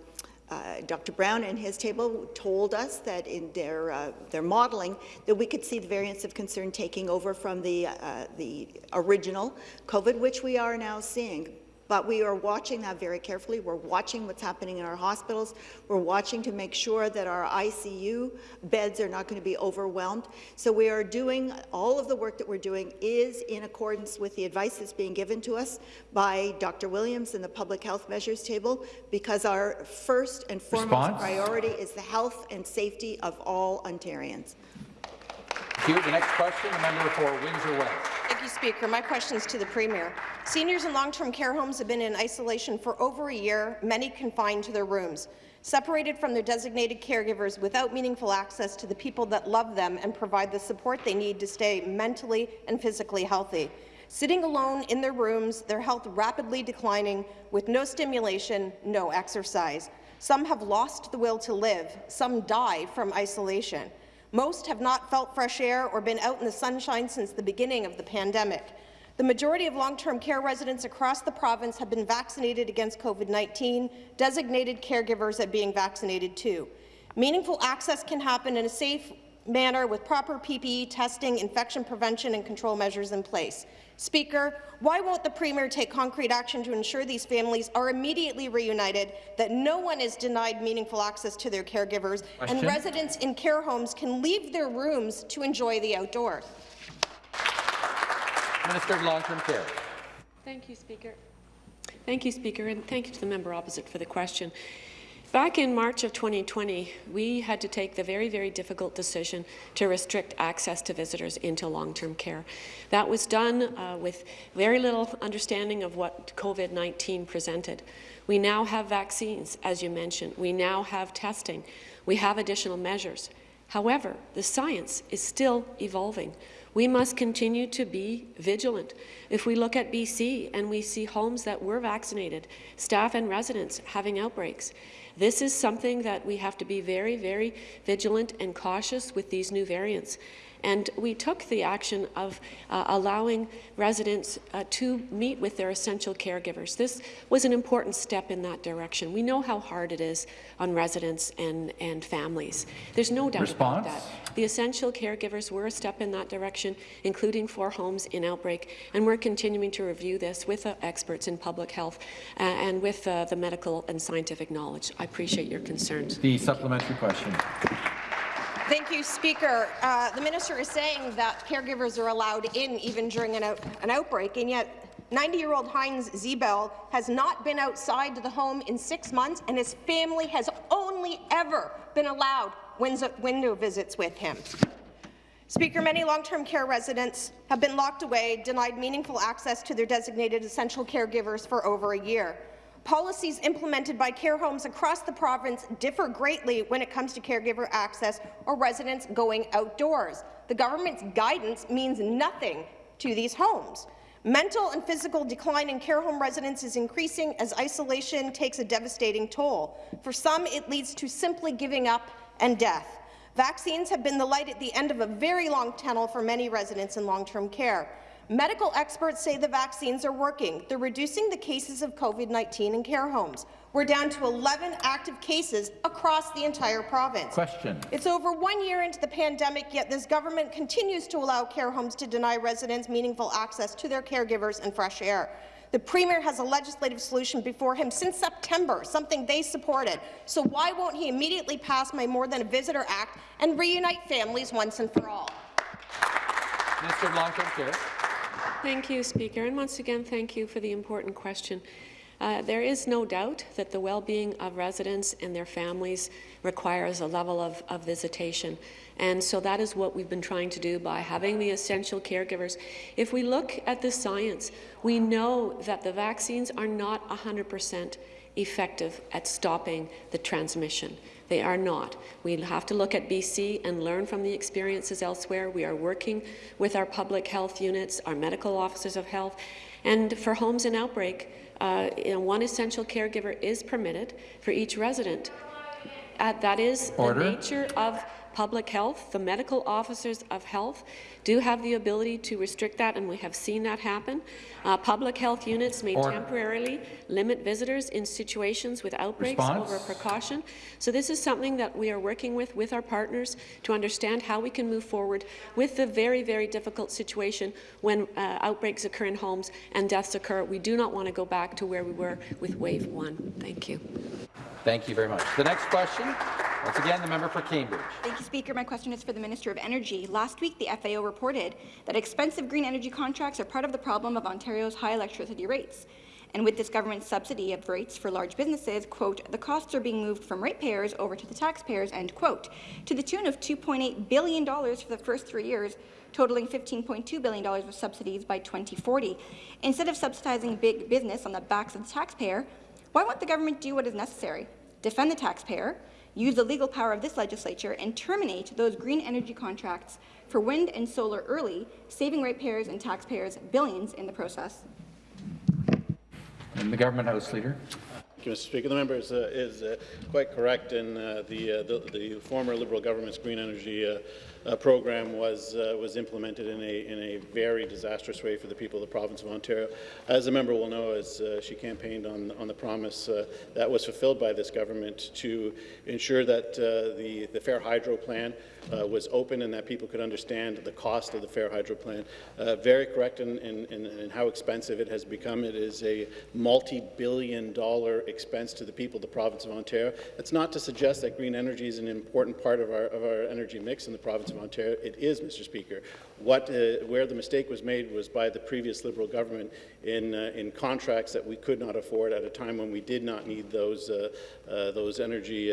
uh, Dr. Brown and his table told us that in their uh, their modeling that we could see the variants of concern taking over from the uh, the original COVID, which we are now seeing. But we are watching that very carefully. We're watching what's happening in our hospitals. We're watching to make sure that our ICU beds are not going to be overwhelmed. So we are doing, all of the work that we're doing is in accordance with the advice that's being given to us by Dr. Williams and the Public Health Measures Table, because our first and foremost Response? priority is the health and safety of all Ontarians. Thank you. The next question, the member for Windsor West. Thank you, Speaker. My question is to the Premier. Seniors in long-term care homes have been in isolation for over a year, many confined to their rooms, separated from their designated caregivers without meaningful access to the people that love them and provide the support they need to stay mentally and physically healthy. Sitting alone in their rooms, their health rapidly declining, with no stimulation, no exercise. Some have lost the will to live. Some die from isolation. Most have not felt fresh air or been out in the sunshine since the beginning of the pandemic. The majority of long-term care residents across the province have been vaccinated against COVID-19. Designated caregivers are being vaccinated too. Meaningful access can happen in a safe manner with proper PPE testing, infection prevention and control measures in place. Speaker, why won't the Premier take concrete action to ensure these families are immediately reunited, that no one is denied meaningful access to their caregivers, Question. and residents in care homes can leave their rooms to enjoy the outdoors? Minister of Long-Term Care. Thank you, Speaker. Thank you, Speaker, and thank you to the member opposite for the question. Back in March of 2020, we had to take the very, very difficult decision to restrict access to visitors into long-term care. That was done uh, with very little understanding of what COVID-19 presented. We now have vaccines, as you mentioned. We now have testing. We have additional measures. However, the science is still evolving. We must continue to be vigilant. If we look at BC and we see homes that were vaccinated, staff and residents having outbreaks, this is something that we have to be very, very vigilant and cautious with these new variants. And we took the action of uh, allowing residents uh, to meet with their essential caregivers. This was an important step in that direction. We know how hard it is on residents and, and families. There's no doubt Response? about that. The essential caregivers were a step in that direction, including four homes in outbreak, and we're continuing to review this with uh, experts in public health uh, and with uh, the medical and scientific knowledge. I appreciate your concerns. The supplementary question. Thank you, Speaker. Uh, the minister is saying that caregivers are allowed in even during an, out an outbreak, and yet 90-year-old Heinz Ziebel has not been outside the home in six months, and his family has only ever been allowed window visits with him. Speaker, many long-term care residents have been locked away, denied meaningful access to their designated essential caregivers for over a year. Policies implemented by care homes across the province differ greatly when it comes to caregiver access or residents going outdoors. The government's guidance means nothing to these homes. Mental and physical decline in care home residents is increasing as isolation takes a devastating toll. For some, it leads to simply giving up and death. Vaccines have been the light at the end of a very long tunnel for many residents in long-term care. Medical experts say the vaccines are working. They're reducing the cases of COVID-19 in care homes. We're down to 11 active cases across the entire province. Question. It's over one year into the pandemic, yet this government continues to allow care homes to deny residents meaningful access to their caregivers and fresh air. The Premier has a legislative solution before him since September, something they supported. So why won't he immediately pass my More Than a Visitor Act and reunite families once and for all? Of Long-Term Care. Thank you, Speaker. And once again, thank you for the important question. Uh, there is no doubt that the well-being of residents and their families requires a level of, of, visitation. And so that is what we've been trying to do by having the essential caregivers. If we look at the science, we know that the vaccines are not 100% effective at stopping the transmission. They are not. We have to look at BC and learn from the experiences elsewhere. We are working with our public health units, our medical officers of health, and for homes in outbreak, uh, you know, one essential caregiver is permitted for each resident. Uh, that is Order. the nature of public health. The medical officers of health do have the ability to restrict that, and we have seen that happen. Uh, public health units may Order. temporarily limit visitors in situations with outbreaks Response? over precaution. So this is something that we are working with with our partners to understand how we can move forward with the very, very difficult situation when uh, outbreaks occur in homes and deaths occur. We do not want to go back to where we were with wave one. Thank you. Thank you very much. The next question, once again, the member for Cambridge. Thank you, Speaker. My question is for the Minister of Energy. Last week, the FAO reported that expensive green energy contracts are part of the problem of Ontario's high electricity rates. And with this government subsidy of rates for large businesses, quote, the costs are being moved from ratepayers over to the taxpayers, end quote, to the tune of $2.8 billion for the first three years, totaling $15.2 billion of subsidies by 2040. Instead of subsidizing big business on the backs of the taxpayer, why won't the government do what is necessary? Defend the taxpayer, use the legal power of this legislature, and terminate those green energy contracts for wind and solar early, saving ratepayers and taxpayers billions in the process. And the Government House Leader. Thank you, Mr. Speaker. The member is, uh, is uh, quite correct in uh, the, uh, the, the, former Liberal government's green energy uh, program was uh, was implemented in a in a very disastrous way for the people of the province of Ontario. As the member will know, as uh, she campaigned on on the promise uh, that was fulfilled by this government to ensure that uh, the the Fair Hydro plan uh, was open and that people could understand the cost of the Fair Hydro plan. very correct in, in, in, in, how expensive it has become. It is a multi-billion dollar expense to the people of the province of Ontario. It's not to suggest that green energy is an important part of our, of our energy mix in the province of of Ontario. It is, Mr. Speaker. What, uh, where the mistake was made was by the previous Liberal government in, uh, in contracts that we could not afford at a time when we did not need those, uh, uh those energy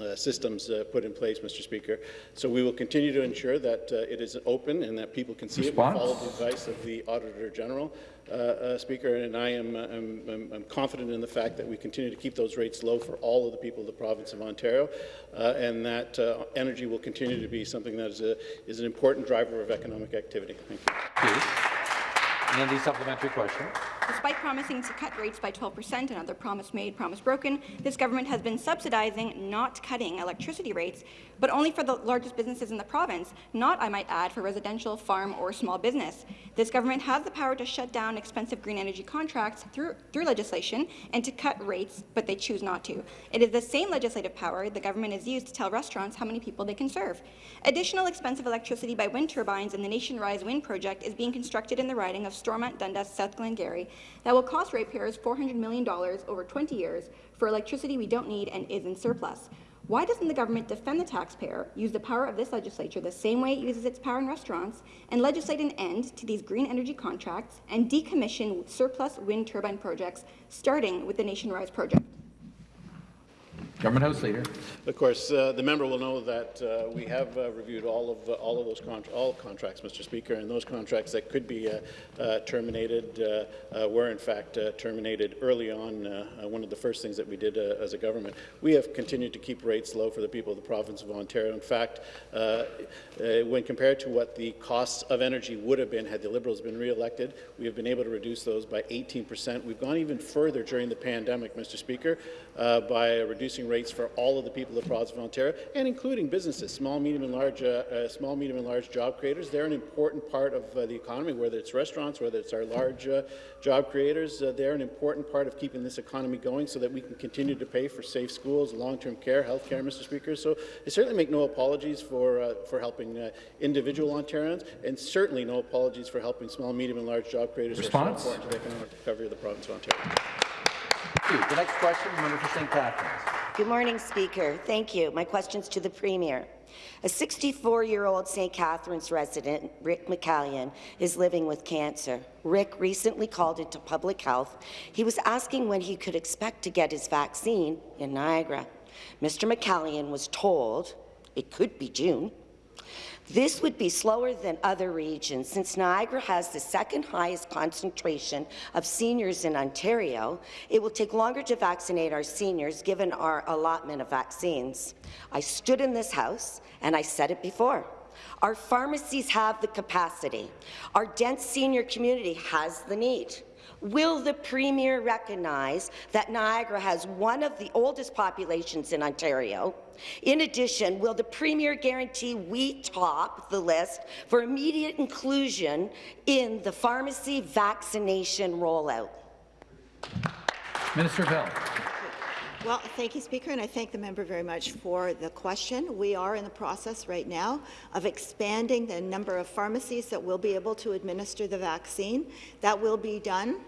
uh, uh, systems put in place, Mr. Speaker. So we will continue to ensure that it is open and that people can see Response? it. We follow the advice of the Auditor General. Uh, uh, Speaker, and I am I'm, I'm, confident in the fact that we continue to keep those rates low for all of the people of the province of Ontario, uh, and that energy will continue to be something that is, a, is an important driver of economic activity. Thank you. And the supplementary question. Despite promising to cut rates by 12 percent, another promise made, promise broken, this government has been subsidizing, not cutting electricity rates, but only for the largest businesses in the province, not, I might add, for residential, farm, or small business. This government has the power to shut down expensive green energy contracts through, through legislation and to cut rates, but they choose not to. It is the same legislative power the government has used to tell restaurants how many people they can serve. Additional expensive electricity by wind turbines in the Nation Rise Wind project is being constructed in the riding of Stormont, Dundas, South Glengarry that will cost ratepayers $400 million over 20 years for electricity we don't need and is in surplus. Why doesn't the government defend the taxpayer, use the power of this legislature the same way it uses its power in restaurants, and legislate an end to these green energy contracts and decommission surplus wind turbine projects, starting with the Nation Rise project? Government House Leader. Of course, uh, the member will know that uh, we have uh, reviewed all of uh, all of those all contracts, Mr. Speaker, and those contracts that could be uh, uh, terminated were in fact terminated early on. one of the first things that we did as a government. We have continued to keep rates low for the people of the province of Ontario. In fact, when compared to what the costs of energy would have been had the Liberals been re-elected, we have been able to reduce those by 18 percent. We've gone even further during the pandemic, Mr. Speaker, by reducing rates for all of the people of the province of Ontario, and including businesses, small, medium, and large, uh, uh, small, medium, and large job creators. They're an important part of uh, the economy, whether it's restaurants, whether it's our large uh, job creators. Uh, they're an important part of keeping this economy going, so that we can continue to pay for safe schools, long-term care, health care, Mr. Speaker. So I certainly make no apologies for uh, for helping individual Ontarians, and certainly no apologies for helping small, medium, and large job creators. Response. So important to the economic recovery of the province of Ontario. The next question, member for St. Catharines. Good morning, Speaker. Thank you. My question's to the Premier. A 64-year-old St. Catharines resident, Rick McCallion, is living with cancer. Rick recently called into public health. He was asking when he could expect to get his vaccine in Niagara. Mr. McCallion was told it could be June. This would be slower than other regions since Niagara has the second highest concentration of seniors in Ontario. It will take longer to vaccinate our seniors given our allotment of vaccines. I stood in this House and I said it before. Our pharmacies have the capacity. Our dense senior community has the need. Will the Premier recognize that Niagara has one of the oldest populations in Ontario? In addition, will the Premier guarantee we top the list for immediate inclusion in the pharmacy vaccination rollout? Minister Bell. Well, thank you, Speaker, and I thank the member very much for the question. We are in the process right now of expanding the number of pharmacies that will be able to administer the vaccine. That will be done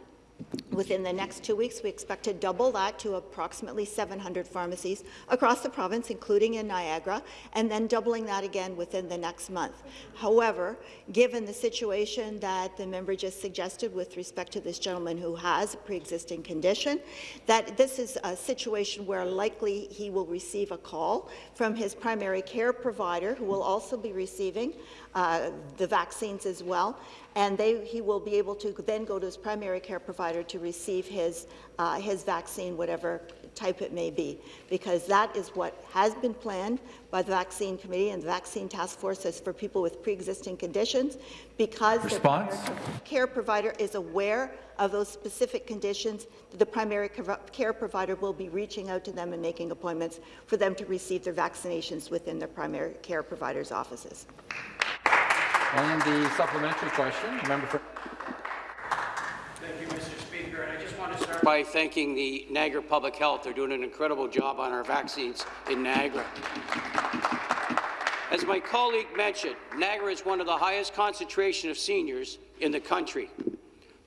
Within the next two weeks, we expect to double that to approximately 700 pharmacies across the province, including in Niagara, and then doubling that again within the next month. However, given the situation that the member just suggested with respect to this gentleman who has a pre-existing condition, that this is a situation where likely he will receive a call from his primary care provider, who will also be receiving uh, the vaccines as well, and they, he will be able to then go to his primary care provider to receive his, uh, his vaccine, whatever type it may be, because that is what has been planned by the Vaccine Committee and the Vaccine Task Force as for people with pre-existing conditions, because Response? the care provider is aware of those specific conditions, the primary care provider will be reaching out to them and making appointments for them to receive their vaccinations within their primary care provider's offices. And the supplementary question, member for. Thank you, Mr. Speaker. And I just want to start by thanking the Niagara Public Health. They're doing an incredible job on our vaccines in Niagara. As my colleague mentioned, Niagara is one of the highest concentration of seniors in the country.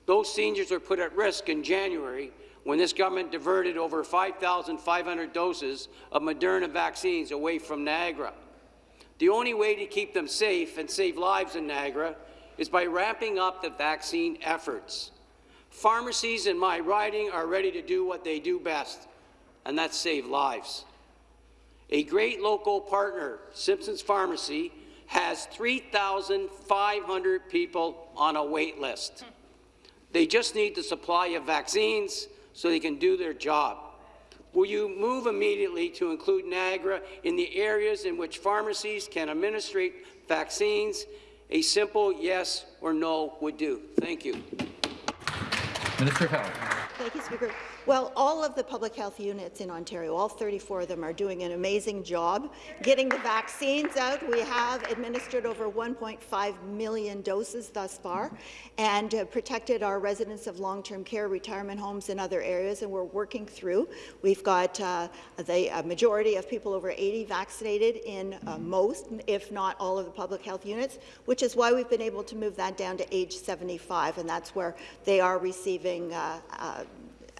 Those seniors were put at risk in January when this government diverted over 5,500 doses of Moderna vaccines away from Niagara. The only way to keep them safe and save lives in Niagara is by ramping up the vaccine efforts. Pharmacies in my riding are ready to do what they do best, and that's save lives. A great local partner, Simpson's Pharmacy, has 3,500 people on a wait list. They just need the supply of vaccines so they can do their job. Will you move immediately to include Niagara in the areas in which pharmacies can administer vaccines? A simple yes or no would do. Thank you. Minister of Health. Thank you, Speaker. Well, all of the public health units in Ontario, all 34 of them, are doing an amazing job getting the vaccines out. We have administered over 1.5 million doses thus far and uh, protected our residents of long-term care, retirement homes, and other areas, and we're working through. We've got uh, the majority of people over 80 vaccinated in uh, most, if not all of the public health units, which is why we've been able to move that down to age 75, and that's where they are receiving uh, uh,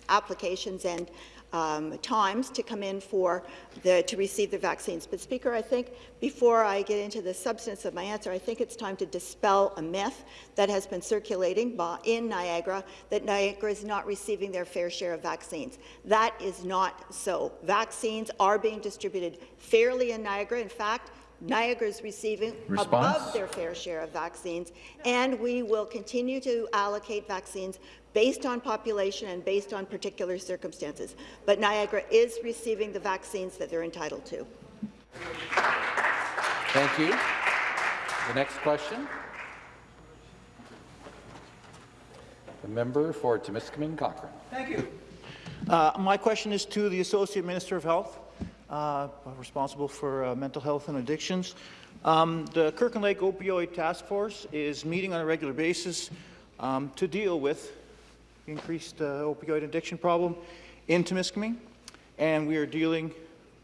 applications and um, times to come in for the, to receive the vaccines. But Speaker, I think before I get into the substance of my answer, I think it's time to dispel a myth that has been circulating in Niagara that Niagara is not receiving their fair share of vaccines. That is not so. Vaccines are being distributed fairly in Niagara. In fact, Niagara is receiving Response? above their fair share of vaccines, and we will continue to allocate vaccines based on population and based on particular circumstances. But Niagara is receiving the vaccines that they're entitled to. Thank you. The next question. The member for Timiskaming Cochrane. Thank you. Uh, my question is to the Associate Minister of Health, uh, responsible for uh, mental health and addictions. Um, the Kirkland Lake Opioid Task Force is meeting on a regular basis um, to deal with the increased uh, opioid addiction problem in Timiskaming, and we are dealing.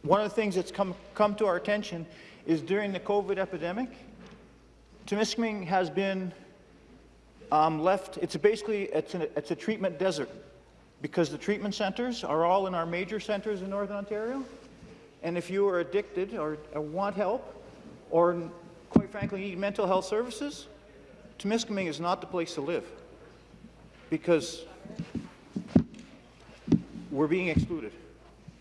One of the things that's come come to our attention is during the COVID epidemic, Timiskaming has been um, left. It's basically it's, an, it's a treatment desert because the treatment centres are all in our major centres in Northern Ontario, and if you are addicted or, or want help, or quite frankly need mental health services, Timiskaming is not the place to live because we're being excluded.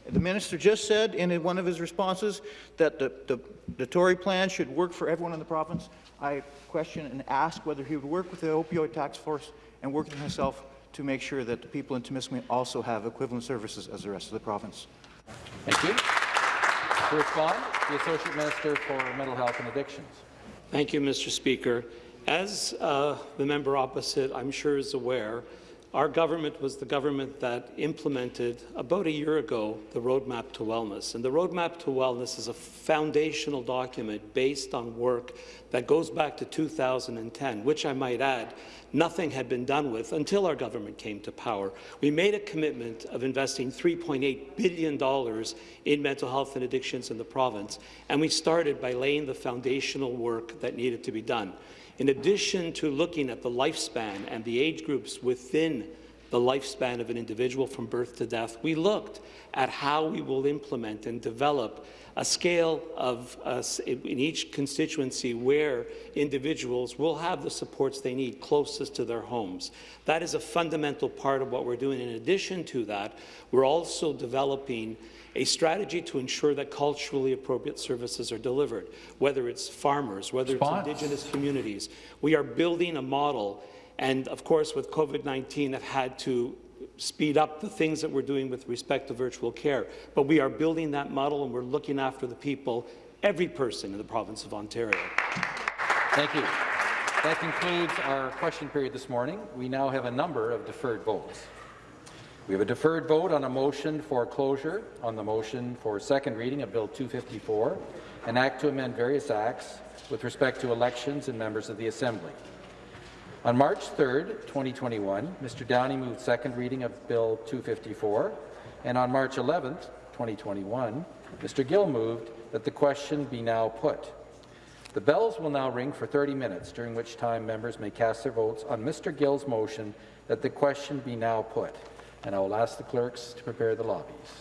The minister just said in one of his responses that the, the, the Tory plan should work for everyone in the province. I question and ask whether he would work with the opioid task force and work with himself to make sure that the people in Timiskaming also have equivalent services as the rest of the province. Thank you. To respond, the Associate Minister for Mental Health and Addictions. Thank you, Mr. Speaker. As uh, the member opposite, I'm sure, is aware, our government was the government that implemented about a year ago the Roadmap to Wellness. And the Roadmap to Wellness is a foundational document based on work that goes back to 2010, which I might add, nothing had been done with until our government came to power. We made a commitment of investing $3.8 billion in mental health and addictions in the province, and we started by laying the foundational work that needed to be done. In addition to looking at the lifespan and the age groups within the lifespan of an individual from birth to death, we looked at how we will implement and develop a scale of uh, in each constituency where individuals will have the supports they need closest to their homes. That is a fundamental part of what we're doing. In addition to that, we're also developing a strategy to ensure that culturally appropriate services are delivered, whether it's farmers, whether Response. it's Indigenous communities. We are building a model, and of course, with COVID-19, have had to speed up the things that we're doing with respect to virtual care. But we are building that model, and we're looking after the people, every person in the province of Ontario. Thank you. That concludes our question period this morning. We now have a number of deferred votes. We have a deferred vote on a motion for closure on the motion for second reading of Bill 254, an act to amend various acts with respect to elections and members of the Assembly. On March 3, 2021, Mr. Downey moved second reading of Bill 254, and on March 11, 2021, Mr. Gill moved that the question be now put. The bells will now ring for 30 minutes, during which time members may cast their votes on Mr. Gill's motion that the question be now put and I will ask the clerks to prepare the lobbies.